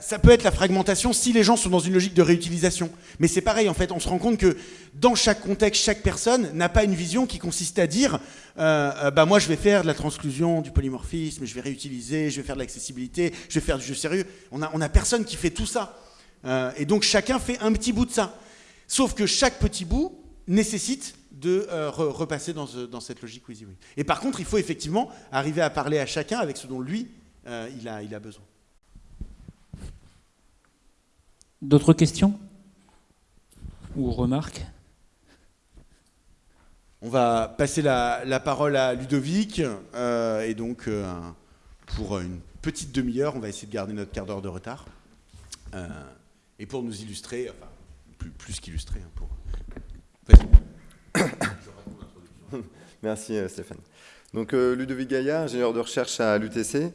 Ça, peut être la fragmentation si les gens sont dans une logique de réutilisation. Mais c'est pareil, en fait, on se rend compte que dans chaque contexte, chaque personne n'a pas une vision qui consiste à dire euh, euh, bah moi je vais faire de la transclusion, du polymorphisme, je vais réutiliser, je vais faire de l'accessibilité, je vais faire du jeu sérieux. On n'a on a personne qui fait tout ça. Euh, et donc chacun fait un petit bout de ça. Sauf que chaque petit bout nécessite de euh, repasser dans, cette logique WYSIWYG. Et par contre, il faut effectivement arriver à parler à chacun avec ce dont lui, euh, il, a, il a besoin. D'autres questions Ou remarques? On va passer la, parole à Ludovic. Euh, et donc, pour une petite demi-heure, on va essayer de garder notre quart d'heure de retard. et pour nous illustrer, enfin, plus, qu'illustré. Hein. [coughs] Merci euh, Stéphane. Donc euh, Ludovic Gaillard, ingénieur de recherche à l'UTC.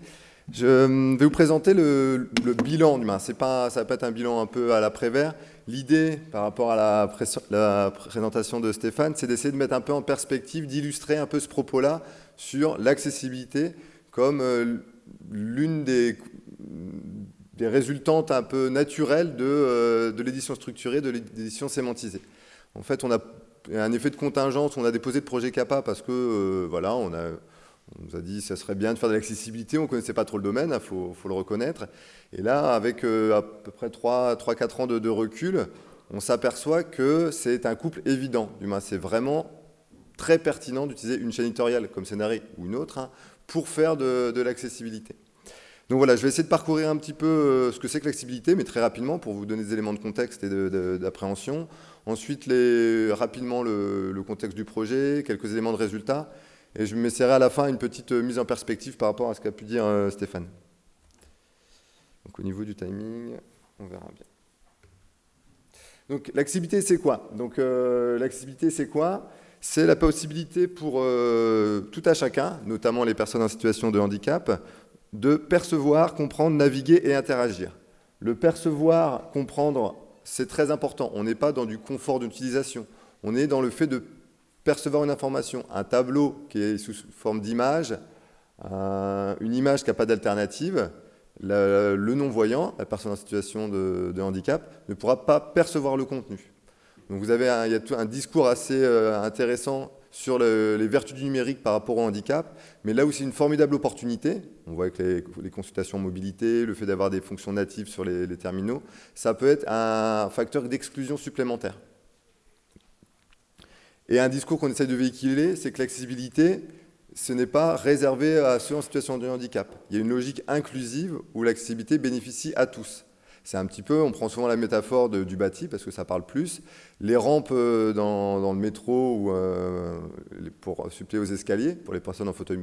Je euh, vais vous présenter le, bilan du Ça pas, ça va pas être un bilan un peu à l'après-vert. L'idée, par rapport à la, la présentation de Stéphane, c'est d'essayer de mettre un peu en perspective, d'illustrer un peu ce propos-là sur l'accessibilité comme l'une des, des résultantes un peu naturelles de, euh, de l'édition structurée, de l'édition sémantisée. En fait, on a un effet de contingence, on a déposé de projet CAPA parce que, euh, voilà, on, a, nous a dit que ça serait bien de faire de l'accessibilité, on ne connaissait pas trop le domaine, il faut, faut, le reconnaître. Et là, avec euh, à peu près 3-4 ans de, recul, on s'aperçoit que c'est un couple évident. C'est vraiment très pertinent d'utiliser une chaîne éditoriale comme Scénarii ou une autre hein, pour faire de l'accessibilité. Donc voilà, je vais essayer de parcourir un petit peu euh, ce que c'est que l'accessibilité, mais très rapidement pour vous donner des éléments de contexte et d'appréhension. Ensuite, rapidement le, contexte du projet, quelques éléments de résultats. Et je m'essaierai à la fin une petite euh, mise en perspective par rapport à ce qu'a pu dire euh, Stéphane. Donc au niveau du timing, on verra bien. Donc l'accessibilité, c'est quoi? Donc l'accessibilité, c'est quoi? C'est la possibilité pour tout à chacun, notamment les personnes en situation de handicap, de percevoir, comprendre, naviguer et interagir. Le percevoir, comprendre, c'est très important. On n'est pas dans du confort d'utilisation. On est dans le fait de percevoir une information. Un tableau qui est sous forme d'image, une image qui n'a pas d'alternative, le, non-voyant, la personne en situation de, handicap, ne pourra pas percevoir le contenu. Donc vous avez un, a un discours assez euh, intéressant sur les vertus du numérique par rapport au handicap, mais là où c'est une formidable opportunité, on voit avec les, consultations mobilité, le fait d'avoir des fonctions natives sur les, terminaux, ça peut être un facteur d'exclusion supplémentaire. Et un discours qu'on essaie de véhiculer, c'est que l'accessibilité, ce n'est pas réservé à ceux en situation de handicap. Il y a une logique inclusive où l'accessibilité bénéficie à tous. C'est un petit peu, on prend souvent la métaphore du bâti parce que ça parle plus. Les rampes euh, dans, le métro ou euh, pour suppléer aux escaliers, pour les personnes en fauteuil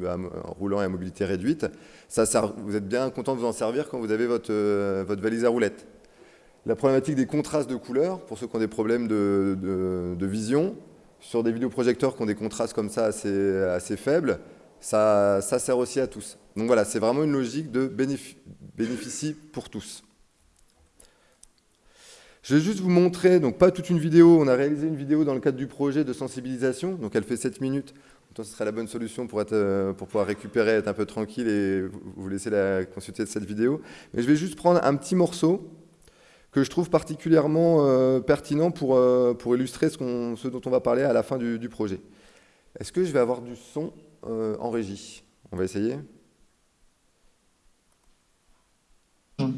roulant et à mobilité réduite, ça, vous êtes bien content de vous en servir quand vous avez votre, euh, votre valise à roulettes. La problématique des contrastes de couleurs, pour ceux qui ont des problèmes de, vision, sur des vidéoprojecteurs qui ont des contrastes comme ça assez, assez faibles, ça, ça, sert aussi à tous. Donc voilà, c'est vraiment une logique de bénéficie pour tous. Je vais juste vous montrer, donc pas toute une vidéo, on a réalisé une vidéo dans le cadre du projet de sensibilisation, donc elle fait 7 minutes, donc ce serait la bonne solution pour, euh, pour pouvoir récupérer, être un peu tranquille et vous laisser la consulter de cette vidéo. Mais je vais juste prendre un petit morceau que je trouve particulièrement euh, pertinent pour, euh, pour illustrer ce, dont on va parler à la fin du projet. Est-ce que je vais avoir du son en régie? On va essayer.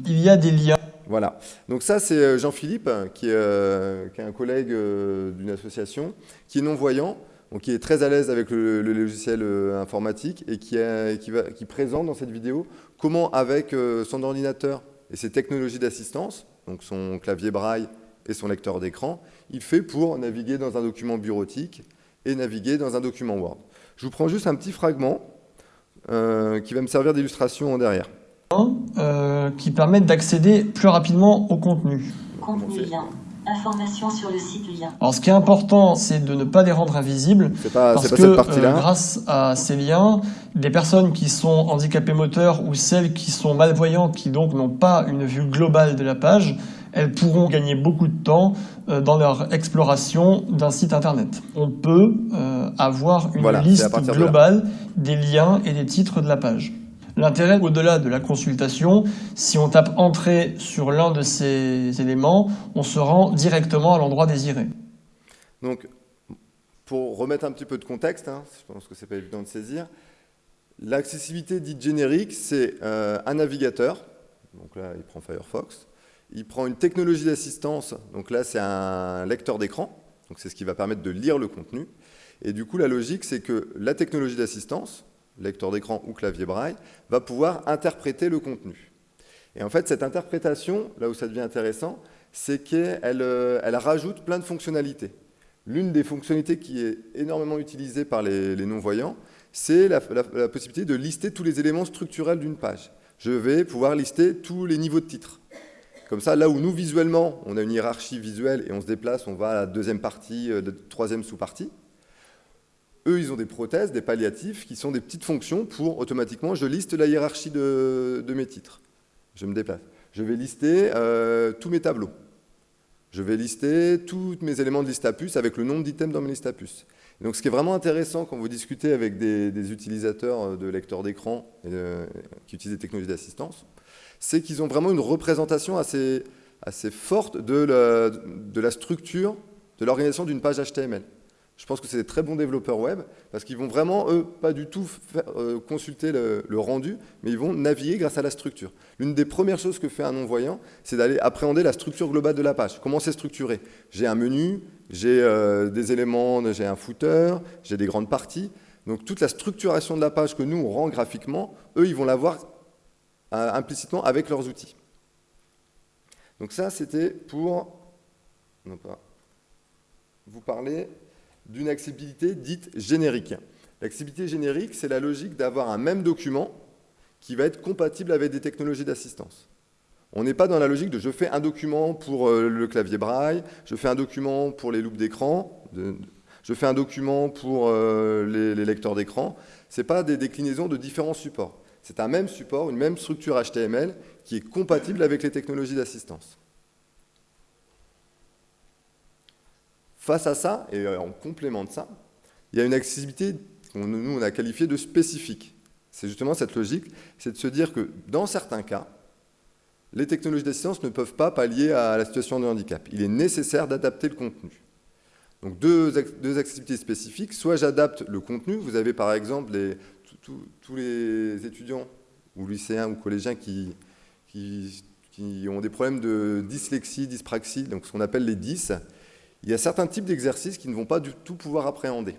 Il y a des liens voilà. Donc ça, c'est euh, Jean-Philippe, qui, euh, qui, est un collègue euh, d'une association, qui est non-voyant, donc qui est très à l'aise avec le, logiciel informatique et qui, qui, présente dans cette vidéo comment, avec son ordinateur et ses technologies d'assistance, donc son clavier braille et son lecteur d'écran, il fait pour naviguer dans un document bureautique et naviguer dans un document Word. Je vous prends juste un petit fragment qui va me servir d'illustration en derrière. Euh, qui permettent d'accéder plus rapidement au contenu. Contenu lien. Information sur le site lien. Alors ce qui est important, c'est de ne pas les rendre invisibles, pas, parce que euh, grâce à ces liens, des personnes qui sont handicapées moteurs ou celles qui sont malvoyantes, qui donc n'ont pas une vue globale de la page, elles pourront gagner beaucoup de temps euh, dans leur exploration d'un site internet. On peut avoir une liste globale des liens et des titres de la page. L'intérêt, au-delà de la consultation, si on tape Entrée sur l'un de ces éléments, on se rend directement à l'endroit désiré. Donc, pour remettre un petit peu de contexte, hein, je pense que ce n'est pas évident de saisir, l'accessibilité dite générique, c'est euh, un navigateur, donc là il prend Firefox, il prend une technologie d'assistance, donc là c'est un lecteur d'écran, donc c'est ce qui va permettre de lire le contenu, et du coup la logique c'est que la technologie d'assistance, lecteur d'écran ou clavier braille, va pouvoir interpréter le contenu. Et en fait, cette interprétation, là où ça devient intéressant, c'est qu'elle euh, rajoute plein de fonctionnalités. L'une des fonctionnalités qui est énormément utilisée par les, non-voyants, c'est la, possibilité de lister tous les éléments structurels d'une page. Je vais pouvoir lister tous les niveaux de titres. Comme ça, là où nous, visuellement, on a une hiérarchie visuelle et on se déplace, on va à la deuxième partie, euh, troisième sous-partie, eux, ils ont des prothèses, des palliatifs, qui sont des petites fonctions pour, automatiquement, je liste la hiérarchie de, mes titres. Je me déplace. Je vais lister euh, tous mes tableaux. Je vais lister tous mes éléments de liste à puce avec le nombre d'items dans mes listes à puce. donc, ce qui est vraiment intéressant quand vous discutez avec des, utilisateurs euh, de lecteurs d'écran qui utilisent des technologies d'assistance, c'est qu'ils ont vraiment une représentation assez, forte de la structure, de l'organisation d'une page HTML. Je pense que c'est des très bons développeurs web parce qu'ils vont vraiment, eux, pas du tout euh, consulter le, rendu, mais ils vont naviguer grâce à la structure. L'une des premières choses que fait un non-voyant, c'est d'aller appréhender la structure globale de la page. Comment c'est structuré? J'ai un menu, j'ai euh, des éléments, j'ai un footer, j'ai des grandes parties. Donc toute la structuration de la page que nous, on rend graphiquement, eux, ils vont l'avoir euh, implicitement avec leurs outils. Donc ça, c'était pour non pas, vous parler d'une accessibilité dite générique. L'accessibilité générique, c'est la logique d'avoir un même document qui va être compatible avec des technologies d'assistance. On n'est pas dans la logique de je fais un document pour euh, le clavier braille, je fais un document pour les loupes d'écran, je fais un document pour euh, les, les lecteurs d'écran. Ce n'est pas des déclinaisons de différents supports. C'est un même support, une même structure HTML qui est compatible avec les technologies d'assistance. Face à ça, et euh, en complément de ça, il y a une accessibilité que nous, on a qualifiée de spécifique. C'est justement cette logique, c'est de se dire que dans certains cas, les technologies d'assistance ne peuvent pas pallier à la situation de handicap. Il est nécessaire d'adapter le contenu. Donc deux, deux accessibilités spécifiques, soit j'adapte le contenu, vous avez par exemple tous les étudiants ou lycéens ou collégiens qui, qui, qui, ont des problèmes de dyslexie, dyspraxie, donc ce qu'on appelle les 10, il y a certains types d'exercices qui ne vont pas du tout pouvoir appréhender.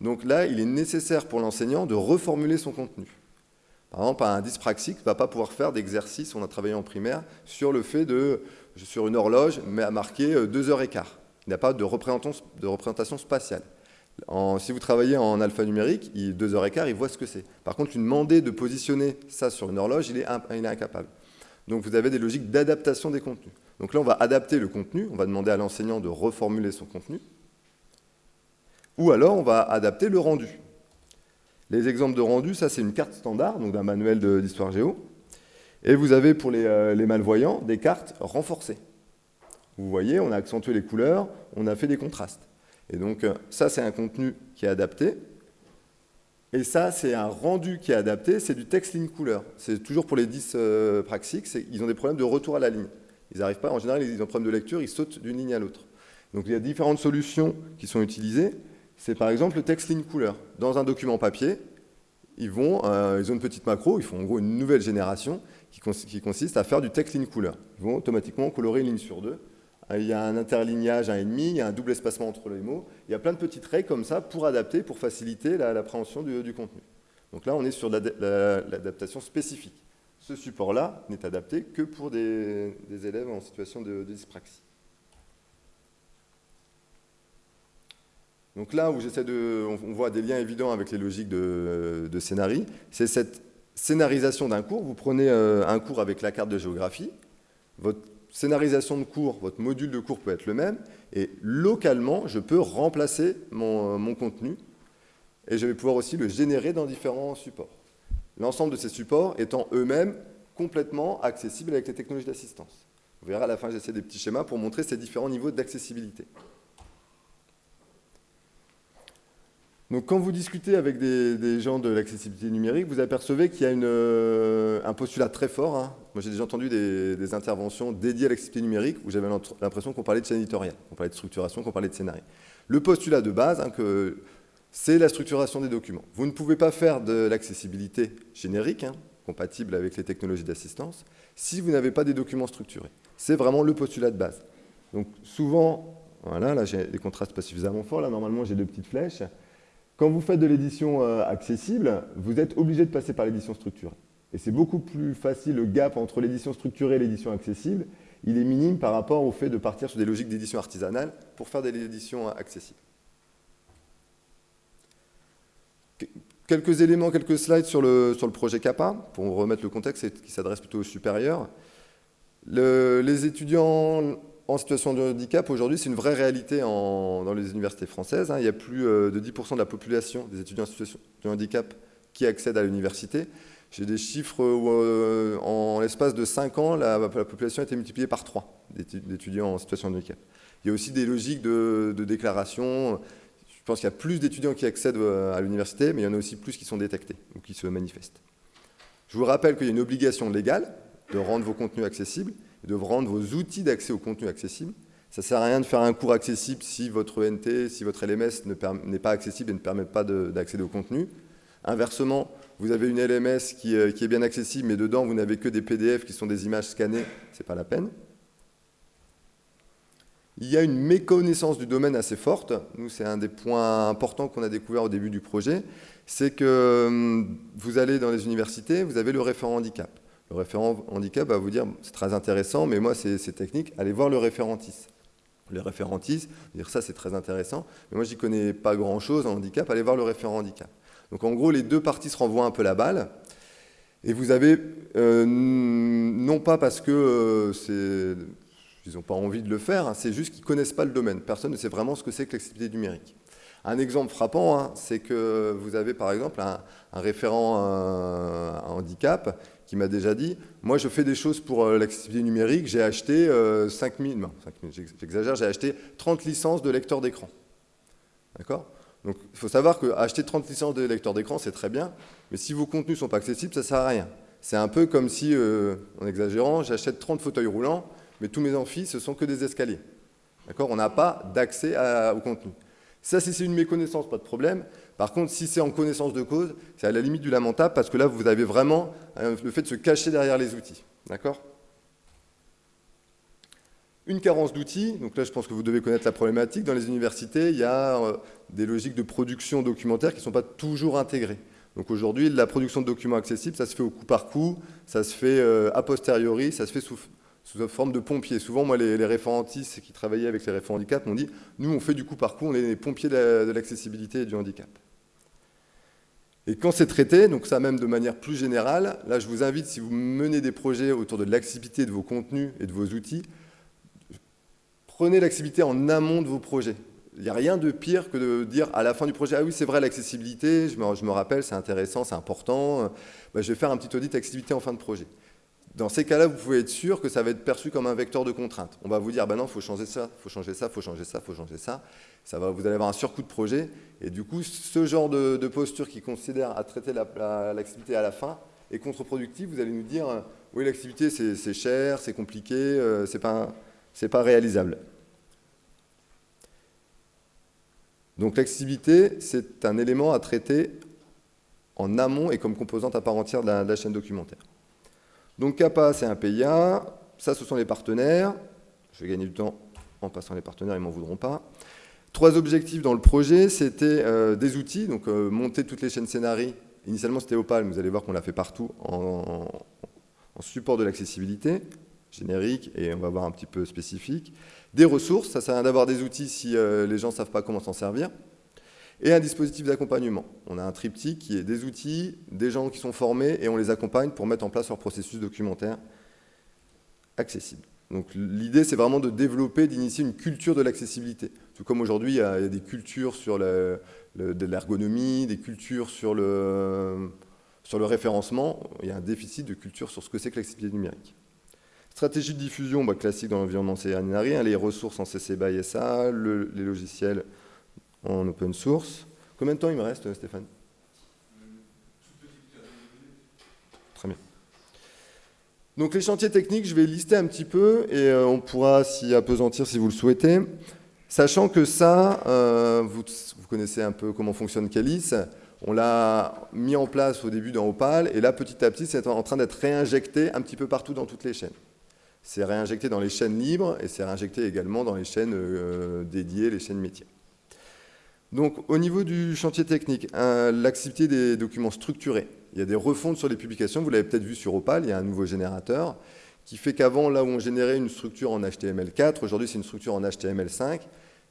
Donc là, il est nécessaire pour l'enseignant de reformuler son contenu. Par exemple, un dyspraxique ne va pas pouvoir faire d'exercice, on a travaillé en primaire, sur le fait de, sur une horloge, mais à marquer 2 heures et quart. Il n'a pas de représentation, de représentation spatiale. si vous travaillez en alphanumérique, 2 heures et quart, il voit ce que c'est. Par contre, lui demander de positionner ça sur une horloge, il il est incapable. Donc vous avez des logiques d'adaptation des contenus. Donc là, on va adapter le contenu, on va demander à l'enseignant de reformuler son contenu, ou alors on va adapter le rendu. Les exemples de rendu, ça c'est une carte standard, donc d'un manuel d'histoire géo. Et vous avez pour euh, les, malvoyants des cartes renforcées. Vous voyez, on a accentué les couleurs, on a fait des contrastes. Et donc euh, ça c'est un contenu qui est adapté. Et ça c'est un rendu qui est adapté, c'est du text ligne couleur. C'est toujours pour les 10 euh, praxiques, ils ont des problèmes de retour à la ligne. Ils n'arrivent pas, en général ils ont des problèmes de lecture, ils sautent d'une ligne à l'autre. Donc il y a différentes solutions qui sont utilisées c'est par exemple le text ligne couleur. Dans un document papier, ils, vont, euh, ils ont une petite macro, ils font en gros une nouvelle génération qui, consiste à faire du text ligne couleur. Ils vont automatiquement colorer une ligne sur deux. Euh, il y a un interlignage, un ennemi, il y a un double espacement entre les mots. Il y a plein de petites règles comme ça pour adapter, pour faciliter l'appréhension du, contenu. Donc là, on est sur l'adaptation spécifique. Ce support-là n'est adapté que pour des, élèves en situation de dyspraxie. Donc là où j'essaie de, on voit des liens évidents avec les logiques de, de c'est cette scénarisation d'un cours. Vous prenez euh, un cours avec la carte de géographie, votre scénarisation de cours, votre module de cours peut être le même, et localement, je peux remplacer mon contenu, et je vais pouvoir aussi le générer dans différents supports. L'ensemble de ces supports étant eux-mêmes complètement accessibles avec les technologies d'assistance. Vous verrez à la fin, j'essaie des petits schémas pour montrer ces différents niveaux d'accessibilité. Donc quand vous discutez avec des, gens de l'accessibilité numérique, vous apercevez qu'il y a euh, un postulat très fort. Hein. Moi j'ai déjà entendu des, interventions dédiées à l'accessibilité numérique où j'avais l'impression qu'on parlait de chaîne éditoriale, qu'on parlait de structuration, qu'on parlait de scénario. Le postulat de base, hein, c'est la structuration des documents. Vous ne pouvez pas faire de l'accessibilité générique, hein, compatible avec les technologies d'assistance, si vous n'avez pas des documents structurés. C'est vraiment le postulat de base. Donc souvent, voilà, là j'ai les contrastes pas suffisamment forts, là normalement j'ai deux petites flèches. Quand vous faites de l'édition euh, accessible, vous êtes obligé de passer par l'édition structurée. Et c'est beaucoup plus facile, le gap entre l'édition structurée et l'édition accessible, il est minime par rapport au fait de partir sur des logiques d'édition artisanale pour faire de l'édition accessible. Quelques éléments, quelques slides sur le, sur le projet CAPA, pour remettre le contexte qui s'adresse plutôt aux supérieurs. les étudiants en situation de handicap, aujourd'hui, c'est une vraie réalité dans les universités françaises. Hein. Il y a plus euh, de 10% de la population des étudiants en situation de handicap qui accèdent à l'université. J'ai des chiffres où, euh, en l'espace de 5 ans, la, population a été multipliée par 3 d'étudiants en situation de handicap. Il y a aussi des logiques de, de déclaration. Je pense qu'il y a plus d'étudiants qui accèdent euh, à l'université, mais il y en a aussi plus qui sont détectés ou qui se manifestent. Je vous rappelle qu'il y a une obligation légale de rendre vos contenus accessibles de rendre vos outils d'accès au contenu accessible. Ça ne sert à rien de faire un cours accessible si votre ENT, si votre LMS n'est pas accessible et ne permet pas d'accéder au contenu. Inversement, vous avez une LMS euh, qui, est bien accessible, mais dedans, vous n'avez que des PDF qui sont des images scannées, ce n'est pas la peine. Il y a une méconnaissance du domaine assez forte. Nous, c'est un des points importants qu'on a découvert au début du projet. C'est que hum, vous allez dans les universités, vous avez le référent handicap. Le référent handicap va vous dire, c'est très intéressant, mais moi, c'est technique, allez voir le référentis. Le référentis, dire ça, c'est très intéressant, mais moi, j'y connais pas grand-chose en handicap, allez voir le référent handicap. Donc, en gros, les deux parties se renvoient un peu la balle, et vous avez, euh, non pas parce que euh, ils n'ont pas envie de le faire, hein, c'est juste qu'ils ne connaissent pas le domaine. Personne ne sait vraiment ce que c'est que l'accessibilité numérique. Un exemple frappant, hein, c'est que vous avez par exemple un, référent euh, handicap qui m'a déjà dit, moi je fais des choses pour euh, l'accessibilité numérique, j'ai acheté 5000, non, 5000 j'exagère, j'ai acheté 30 licences de lecteurs d'écran. D'accord? Donc il faut savoir qu'acheter 30 licences de lecteurs d'écran, c'est très bien, mais si vos contenus ne sont pas accessibles, ça ne sert à rien. C'est un peu comme si, euh, en exagérant, j'achète 30 fauteuils roulants, mais tous mes amphis, ce sont que des escaliers. D'accord? On n'a pas d'accès au contenu. Ça, si c'est une méconnaissance, pas de problème. Par contre, si c'est en connaissance de cause, c'est à la limite du lamentable parce que là, vous avez vraiment euh, le fait de se cacher derrière les outils. D'accord? Une carence d'outils, donc là, je pense que vous devez connaître la problématique. Dans les universités, il y a euh, des logiques de production documentaire qui ne sont pas toujours intégrées. Donc aujourd'hui, la production de documents accessibles, ça se fait au coup par coup, ça se fait euh, a posteriori, ça se fait sous, sous forme de pompiers. Souvent, moi, les, référentistes qui travaillaient avec les référents handicap m'ont dit « Nous, on fait du coup par coup, on est les pompiers de l'accessibilité et du handicap. » Et quand c'est traité, donc ça même de manière plus générale, là je vous invite, si vous menez des projets autour de l'accessibilité de vos contenus et de vos outils, prenez l'accessibilité en amont de vos projets. Il n'y a rien de pire que de dire à la fin du projet, ah oui c'est vrai l'accessibilité, je me, je me, rappelle, c'est intéressant, c'est important, bah, je vais faire un petit audit d'accessibilité en fin de projet. Dans ces cas-là, vous pouvez être sûr que ça va être perçu comme un vecteur de contrainte. On va vous dire, ben non, il faut changer ça, il faut changer ça, il faut changer ça, il faut changer ça. ça va, vous allez avoir un surcoût de projet. Et du coup, ce genre de, posture qui considère à traiter l'activité à la fin est contre-productif. Vous allez nous dire, oui, l'activité, c'est cher, c'est compliqué, euh, c'est pas, pas réalisable. Donc l'accessibilité, c'est un élément à traiter en amont et comme composante à part entière de la chaîne documentaire. Donc CAPA, c'est un PIA. Ça, ce sont les partenaires. Je vais gagner du temps en passant les partenaires, ils ne m'en voudront pas. Trois objectifs dans le projet, c'était euh, des outils, donc euh, monter toutes les chaînes scénarii. Initialement, c'était Opal, mais vous allez voir qu'on l'a fait partout en, support de l'accessibilité, générique, et on va voir un petit peu spécifique. Des ressources, ça sert à rien d'avoir des outils si euh, les gens ne savent pas comment s'en servir et un dispositif d'accompagnement. On a un triptyque qui est des outils, des gens qui sont formés et on les accompagne pour mettre en place leur processus documentaire accessible. Donc l'idée, c'est vraiment de développer, d'initier une culture de l'accessibilité. Tout comme aujourd'hui, il, y a des cultures sur l'ergonomie, des cultures sur le, référencement. Il y a un déficit de culture sur ce que c'est que l'accessibilité numérique. Stratégie de diffusion, bah, classique dans l'environnement CNRI, hein, les ressources en CC BY SA, les logiciels en open source. Combien de temps il me reste, Stéphane? Très bien. Donc les chantiers techniques, je vais lister un petit peu et euh, on pourra s'y apesantir si vous le souhaitez. Sachant que ça, euh, vous, connaissez un peu comment fonctionne Calis, on l'a mis en place au début dans Opal et là petit à petit c'est en train d'être réinjecté un petit peu partout dans toutes les chaînes. C'est réinjecté dans les chaînes libres et c'est réinjecté également dans les chaînes euh, dédiées, les chaînes métiers. Donc, au niveau du chantier technique, l'activité des documents structurés. Il y a des refontes sur les publications. Vous l'avez peut-être vu sur Opal, il y a un nouveau générateur qui fait qu'avant, là où on générait une structure en HTML4, aujourd'hui c'est une structure en HTML5.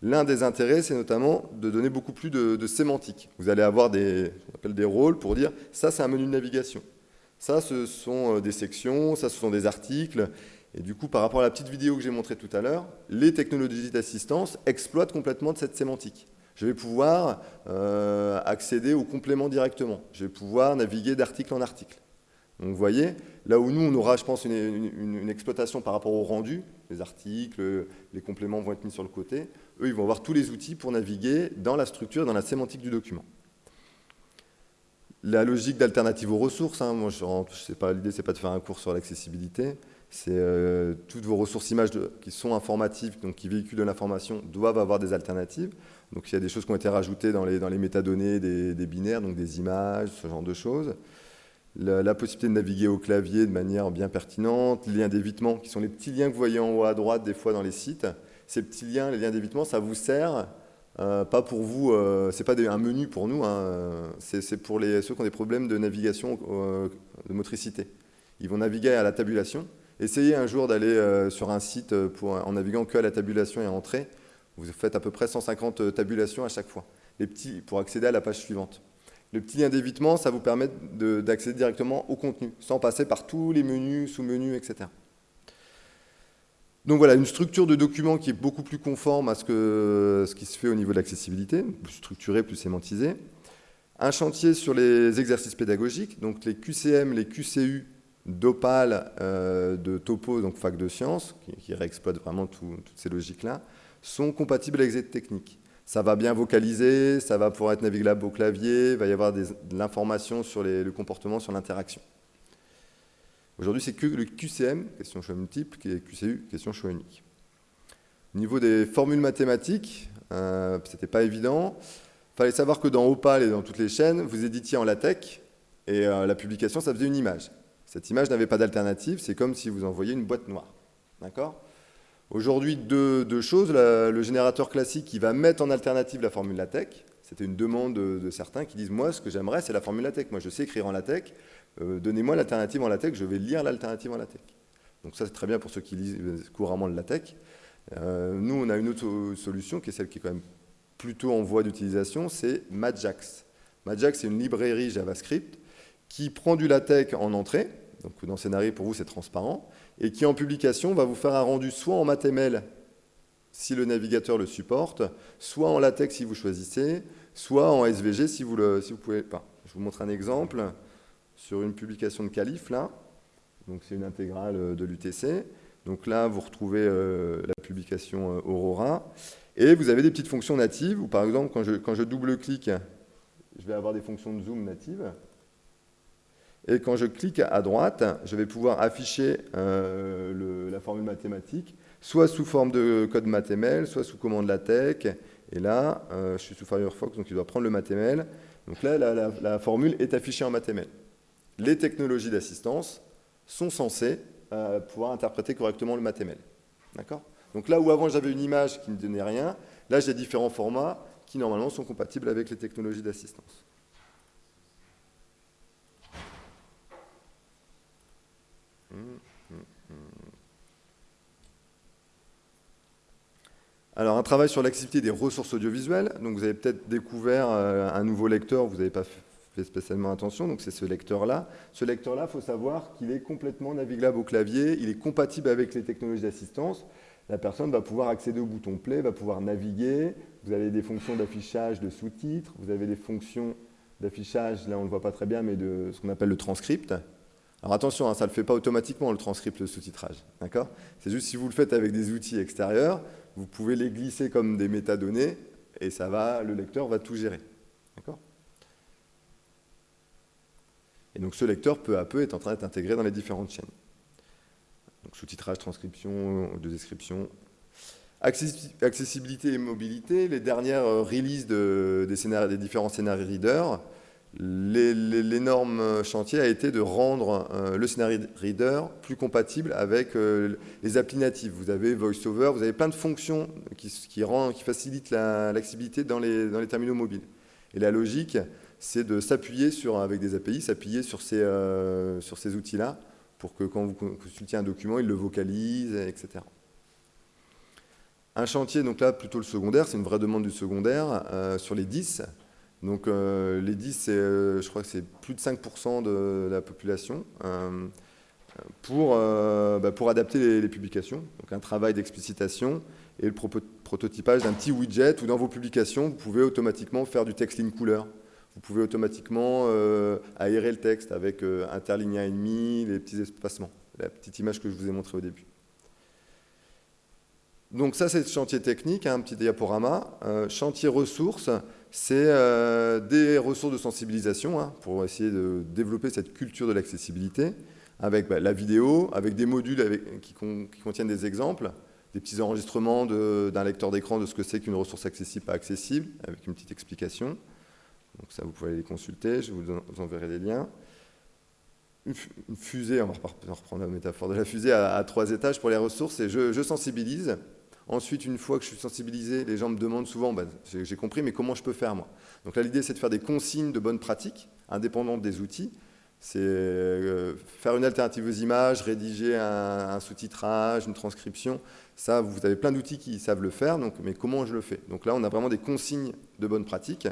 L'un des intérêts, c'est notamment de donner beaucoup plus de, sémantique. Vous allez avoir des, des rôles pour dire ça, c'est un menu de navigation. Ça, ce sont euh, des sections, ça, ce sont des articles. Et du coup, par rapport à la petite vidéo que j'ai montrée tout à l'heure, les technologies d'assistance exploitent complètement cette sémantique. Je vais pouvoir euh, accéder aux compléments directement. Je vais pouvoir naviguer d'article en article. Donc vous voyez, là où nous, on aura, je pense, une, exploitation par rapport au rendu, les articles, les compléments vont être mis sur le côté, eux, ils vont avoir tous les outils pour naviguer dans la structure, dans la sémantique du document. La logique d'alternative aux ressources, hein, moi, je sais pas, l'idée, c'est pas de faire un cours sur l'accessibilité, c'est euh, toutes vos ressources images qui sont informatives, donc qui véhiculent de l'information, doivent avoir des alternatives. Donc il y a des choses qui ont été rajoutées dans les, métadonnées des, binaires, donc des images, ce genre de choses. La, possibilité de naviguer au clavier de manière bien pertinente, les liens d'évitement, qui sont les petits liens que vous voyez en haut à droite des fois dans les sites. Ces petits liens, les liens d'évitement, ça vous sert, euh, pas pour vous, euh, c'est pas un menu pour nous, hein, c'est pour les, ceux qui ont des problèmes de navigation, euh, de motricité. Ils vont naviguer à la tabulation. Essayez un jour d'aller sur un site pour, en naviguant que à la tabulation et à entrer vous faites à peu près 150 euh, tabulations à chaque fois, les petits, pour accéder à la page suivante. Le petit lien d'évitement, ça vous permet d'accéder directement au contenu, sans passer par tous les menus, sous-menus, etc. Donc voilà, une structure de document qui est beaucoup plus conforme à ce, ce qui se fait au niveau de l'accessibilité, plus structuré, plus sémantisé. Un chantier sur les exercices pédagogiques, donc les QCM, les QCU d'Opal, euh, de Topo, donc fac de sciences, qui, qui réexploite vraiment toutes ces logiques-là sont compatibles avec cette technique. Ça va bien vocaliser, ça va pouvoir être navigable au clavier, il va y avoir de l'information sur le comportement, sur l'interaction. Aujourd'hui, c'est le QCM, question choix multiple, qui est QCU, question choix unique. Au niveau des formules mathématiques, euh, c'était pas évident. Il fallait savoir que dans Opal et dans toutes les chaînes, vous éditiez en LaTeX et euh, la publication, ça faisait une image. Cette image n'avait pas d'alternative, c'est comme si vous envoyiez une boîte noire. D'accord? Aujourd'hui, deux, choses. le générateur classique, il va mettre en alternative la formule LaTeX. C'était une demande de, certains qui disent, moi, ce que j'aimerais, c'est la formule LaTeX. Moi, je sais écrire en LaTeX. Euh, donnez-moi l'alternative en LaTeX, je vais lire l'alternative en LaTeX. Donc ça, c'est très bien pour ceux qui lisent couramment le LaTeX. Euh, nous, on a une autre solution qui est celle qui est quand même plutôt en voie d'utilisation, c'est Majax. Majax, c'est une librairie JavaScript qui prend du LaTeX en entrée, donc dans Scénario, pour vous, c'est transparent, et qui, en publication, va vous faire un rendu soit en MathML, si le navigateur le supporte, soit en LaTeX si vous choisissez, soit en SVG si vous vous pouvez. Je vous montre un exemple sur une publication de Calif, là. Donc c'est une intégrale de l'UTC. Donc là, vous retrouvez euh, la publication euh, Aurora. Et vous avez des petites fonctions natives, où par exemple, quand je double-clique, je vais avoir des fonctions de zoom natives. Et quand je clique à droite, je vais pouvoir afficher euh, la formule mathématique, soit sous forme de code MathML, soit sous commande LaTeX. Et là, je suis sous Firefox, donc il doit prendre le MathML. Donc là, la, la formule est affichée en MathML. Les technologies d'assistance sont censées euh, pouvoir interpréter correctement le MathML. D'accord? Donc là où avant j'avais une image qui ne donnait rien, là j'ai différents formats qui normalement sont compatibles avec les technologies d'assistance. Alors, un travail sur l'accessibilité des ressources audiovisuelles. Donc, vous avez peut-être découvert euh, un nouveau lecteur, vous n'avez pas fait spécialement attention, donc c'est ce lecteur-là. Ce lecteur-là, il faut savoir qu'il est complètement navigable au clavier, il est compatible avec les technologies d'assistance. La personne va pouvoir accéder au bouton play, va pouvoir naviguer. Vous avez des fonctions d'affichage de sous-titres, vous avez des fonctions d'affichage, là on ne le voit pas très bien, mais de ce qu'on appelle le transcript. Alors attention, hein, ça ne le fait pas automatiquement le transcript, le sous-titrage. D'accord? C'est juste si vous le faites avec des outils extérieurs, vous pouvez les glisser comme des métadonnées et ça va, le lecteur va tout gérer. D'accord? Et donc ce lecteur, peu à peu, est en train d'être intégré dans les différentes chaînes. Donc sous-titrage, transcription, de description. Accessibilité et mobilité, les dernières euh, releases des, des, différents scénarios readers, l'énorme chantier a été de rendre euh, le scénario reader plus compatible avec euh, les applis natives. Vous avez VoiceOver, vous avez plein de fonctions qui, facilitent l'accessibilité dans, les, terminaux mobiles. Et la logique, c'est de s'appuyer avec des API, s'appuyer sur ces, euh, ces outils-là pour que quand vous consultiez un document, il le vocalise, etc. Un chantier, donc là, plutôt le secondaire, c'est une vraie demande du secondaire, sur les 10. Donc euh, les 10, je crois que c'est plus de 5% de la population, pour, bah, pour adapter les, publications. Donc un travail d'explicitation et le prototypage d'un petit widget où dans vos publications, vous pouvez automatiquement faire du text in couleur vous pouvez automatiquement euh, aérer le texte avec euh, interlinéa et demi, les petits espacements, la petite image que je vous ai montrée au début. Donc ça, c'est le chantier technique, hein, un petit diaporama. Euh, chantier ressources, c'est des ressources de sensibilisation hein, pour essayer de développer cette culture de l'accessibilité avec bah, la vidéo, avec des modules qui, contiennent des exemples, des petits enregistrements d'un lecteur d'écran de ce que c'est qu'une ressource accessible, pas accessible, avec une petite explication. Donc ça, vous pouvez les consulter, je vous, enverrai des liens. Une, fusée, on va reprendre la métaphore de la fusée, à, trois étages pour les ressources, et je, sensibilise. Ensuite, une fois que je suis sensibilisé, les gens me demandent souvent, bah, j'ai compris, mais comment je peux faire moi? Donc là, l'idée, c'est de faire des consignes de bonnes pratiques, indépendantes des outils. C'est euh, faire une alternative aux images, rédiger un, sous-titrage, une transcription. Ça, vous avez plein d'outils qui savent le faire, donc, mais comment je le fais? Donc là, on a vraiment des consignes de bonnes pratiques.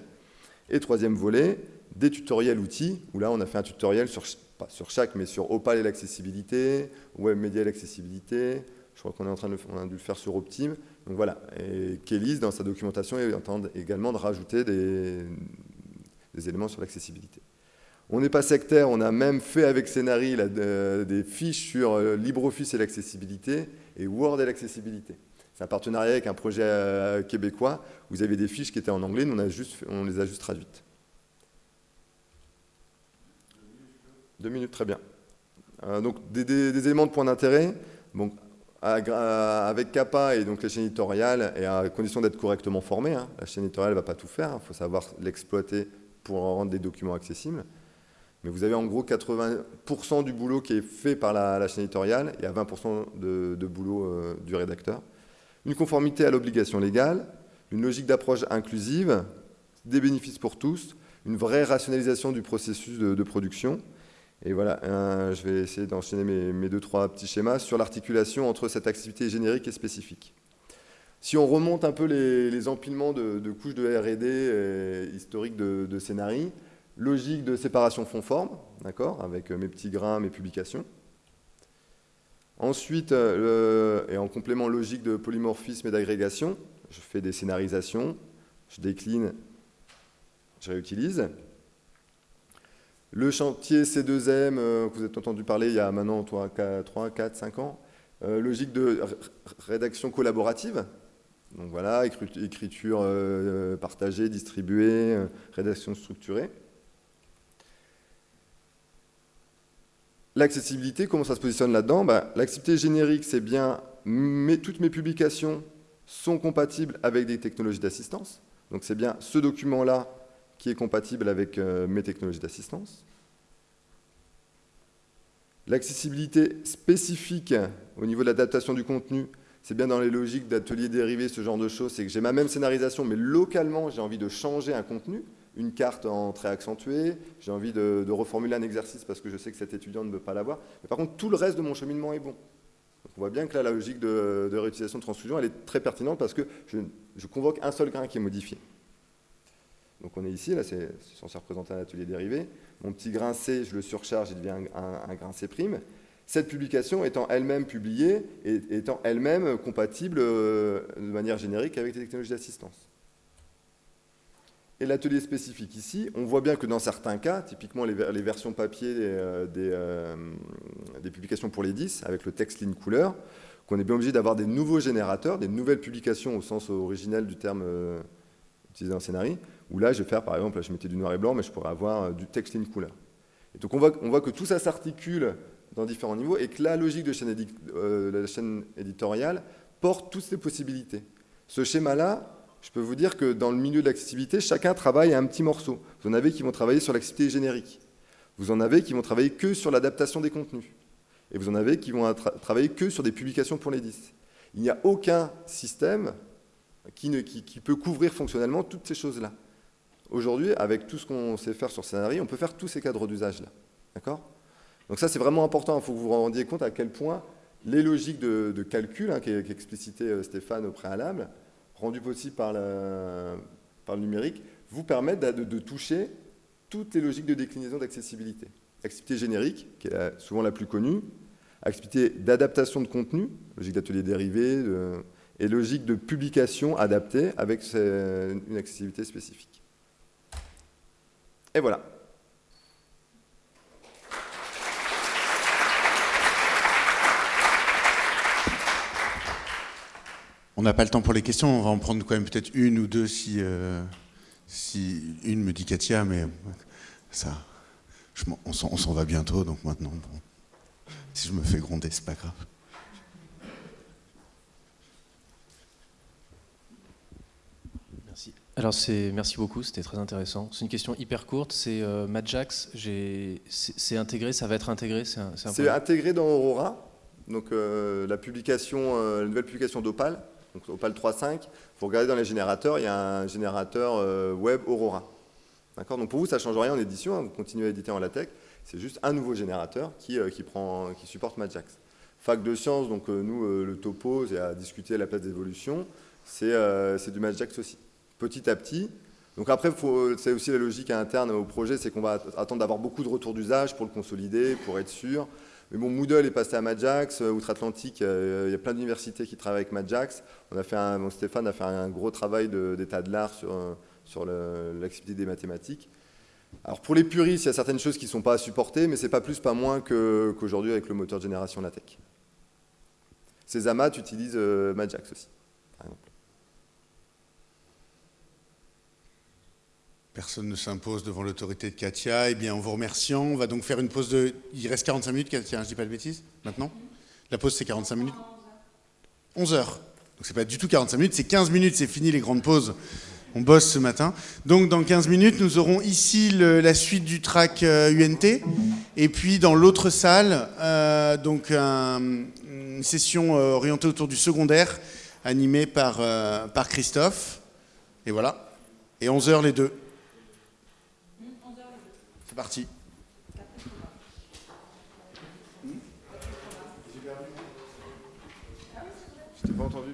Et troisième volet, des tutoriels outils, où là on a fait un tutoriel sur, pas sur chaque, mais sur Opal et l'accessibilité, Web Media et l'accessibilité, je crois qu'on est en train de on a dû le faire sur Optim. Donc voilà, et Kélis, dans sa documentation, est en train également de rajouter des, éléments sur l'accessibilité. On n'est pas sectaire, on a même fait avec Scénari des fiches sur euh, LibreOffice et l'accessibilité et Word et l'accessibilité. C'est un partenariat avec un projet euh, québécois. Vous avez des fiches qui étaient en anglais, on, les a juste traduites. Deux minutes, très bien. Euh, donc des, éléments de point d'intérêt. Bon, avec Kappa et donc la chaîne éditoriale, et à condition d'être correctement formé, hein, la chaîne éditoriale ne va pas tout faire, il faut savoir l'exploiter pour rendre des documents accessibles. Mais vous avez en gros 80% du boulot qui est fait par la, chaîne éditoriale et à 20% de, boulot euh, du rédacteur. Une conformité à l'obligation légale, une logique d'approche inclusive, des bénéfices pour tous, une vraie rationalisation du processus de, production. Et voilà, je vais essayer d'enchaîner mes, deux, trois petits schémas sur l'articulation entre cette activité générique et spécifique. Si on remonte un peu les, empilements de, couches de R&D historiques de, de scénarii, logique de séparation fond-forme, d'accord, avec mes petits grains, mes publications. Ensuite, euh, et en complément logique de polymorphisme et d'agrégation, je fais des scénarisations, je décline, je réutilise. Le chantier C2M, euh, que vous avez entendu parler il y a maintenant 3, 4, 5 ans, euh, logique de rédaction collaborative. Donc voilà, écriture partagée, distribuée, rédaction structurée. L'accessibilité, comment ça se positionne là-dedans? Bah, L'accessibilité générique, c'est bien toutes mes publications sont compatibles avec des technologies d'assistance. Donc c'est bien ce document-là qui est compatible avec euh, mes technologies d'assistance. L'accessibilité spécifique au niveau de l'adaptation du contenu, c'est bien dans les logiques d'ateliers dérivés, ce genre de choses, c'est que j'ai ma même scénarisation, mais localement, j'ai envie de changer un contenu une carte en trait accentué, j'ai envie de, reformuler un exercice parce que je sais que cet étudiant ne veut pas l'avoir. Mais par contre, tout le reste de mon cheminement est bon. on voit bien que là, la logique de, réutilisation de transfusion, elle est très pertinente parce que je, convoque un seul grain qui est modifié. Donc on est ici, là c'est censé représenter un atelier dérivé. Mon petit grain C, je le surcharge, il devient un, grain C'. Cette publication étant elle-même publiée et étant elle-même compatible euh, de manière générique avec les technologies d'assistance et l'atelier spécifique ici, on voit bien que dans certains cas, typiquement les, versions papier euh, euh, des, publications pour les 10, avec le texte ligne couleur, qu'on est bien obligé d'avoir des nouveaux générateurs, des nouvelles publications au sens originel du terme utilisé en scénario, où là, je vais faire, par exemple, je mettais du noir et blanc, mais je pourrais avoir du texte ligne couleur. Et donc on voit, on voit que tout ça s'articule dans différents niveaux et que la logique de chaîne la chaîne éditoriale porte toutes ces possibilités. Ce schéma-là, je peux vous dire que dans le milieu de l'accessibilité, chacun travaille à un petit morceau. Vous en avez qui vont travailler sur l'accessibilité générique. Vous en avez qui vont travailler que sur l'adaptation des contenus. Et vous en avez qui vont travailler que sur des publications pour les 10. Il n'y a aucun système qui, peut couvrir fonctionnellement toutes ces choses-là. Aujourd'hui, avec tout ce qu'on sait faire sur scénario, on peut faire tous ces cadres d'usage-là. D'accord? Donc ça, c'est vraiment important. Il faut que vous vous rendiez compte à quel point les logiques de, calcul, hein, qu'explicitait euh, Stéphane au préalable, rendu possible par, le numérique, vous permettent de, toucher toutes les logiques de déclinaison d'accessibilité. Accessibilité générique, qui est souvent la plus connue, accessibilité d'adaptation de contenu, logique d'atelier dérivé, et logique de publication adaptée avec une accessibilité spécifique. Et voilà. On n'a pas le temps pour les questions, on va en prendre quand même peut-être une ou deux si, euh, une me dit Katia, mais ça, on s'en va bientôt, donc maintenant, si je me fais gronder, c'est pas grave. Merci. Alors merci beaucoup, c'était très intéressant. C'est une question hyper courte. C'est euh, Madjax, c'est intégré, ça va être intégré. C'est intégré dans Aurora. Donc euh, la publication, la nouvelle publication d'Opal donc Opal 3.5, vous regardez dans les générateurs, il y a un générateur euh, web Aurora. D'accord? Donc pour vous, ça ne change rien en édition, hein, vous continuez à éditer en LaTeX, c'est juste un nouveau générateur qui, euh, qui, prend, qui supporte Majax. Fac de sciences, donc euh, nous, le topo, c'est à discuter à la place d'évolution, c'est du Majax aussi. Petit à petit, donc après, c'est aussi la logique interne au projet, c'est qu'on va attendre d'avoir beaucoup de retours d'usage pour le consolider, pour être sûr. Mais bon, Moodle est passé à Majax, euh, Outre-Atlantique, euh, il y a plein d'universités qui travaillent avec Majax. On Stéphane a fait un gros travail d'état de, l'art sur, euh, sur l'activité des mathématiques. Alors pour les puristes, il y a certaines choses qui ne sont pas à supporter, mais c'est pas plus, pas moins qu'aujourd'hui avec le moteur de génération LaTeX. Ces amas utilisent aussi, par exemple. Personne ne s'impose devant l'autorité de Katia. Eh bien, en vous remerciant, on va donc faire une pause de... Il reste 45 minutes, Katia, je ne dis pas de bêtises, maintenant La pause, c'est 45 minutes 11h. Donc c'est pas du tout 45 minutes, c'est 15 minutes, c'est fini les grandes pauses. On bosse ce matin. Donc dans 15 minutes, nous aurons ici la suite du track UNT. Et puis dans l'autre salle, donc une session orientée autour du secondaire, animée par, par Christophe. Et voilà. Et 11h les deux. Parti. Je t'ai pas entendu,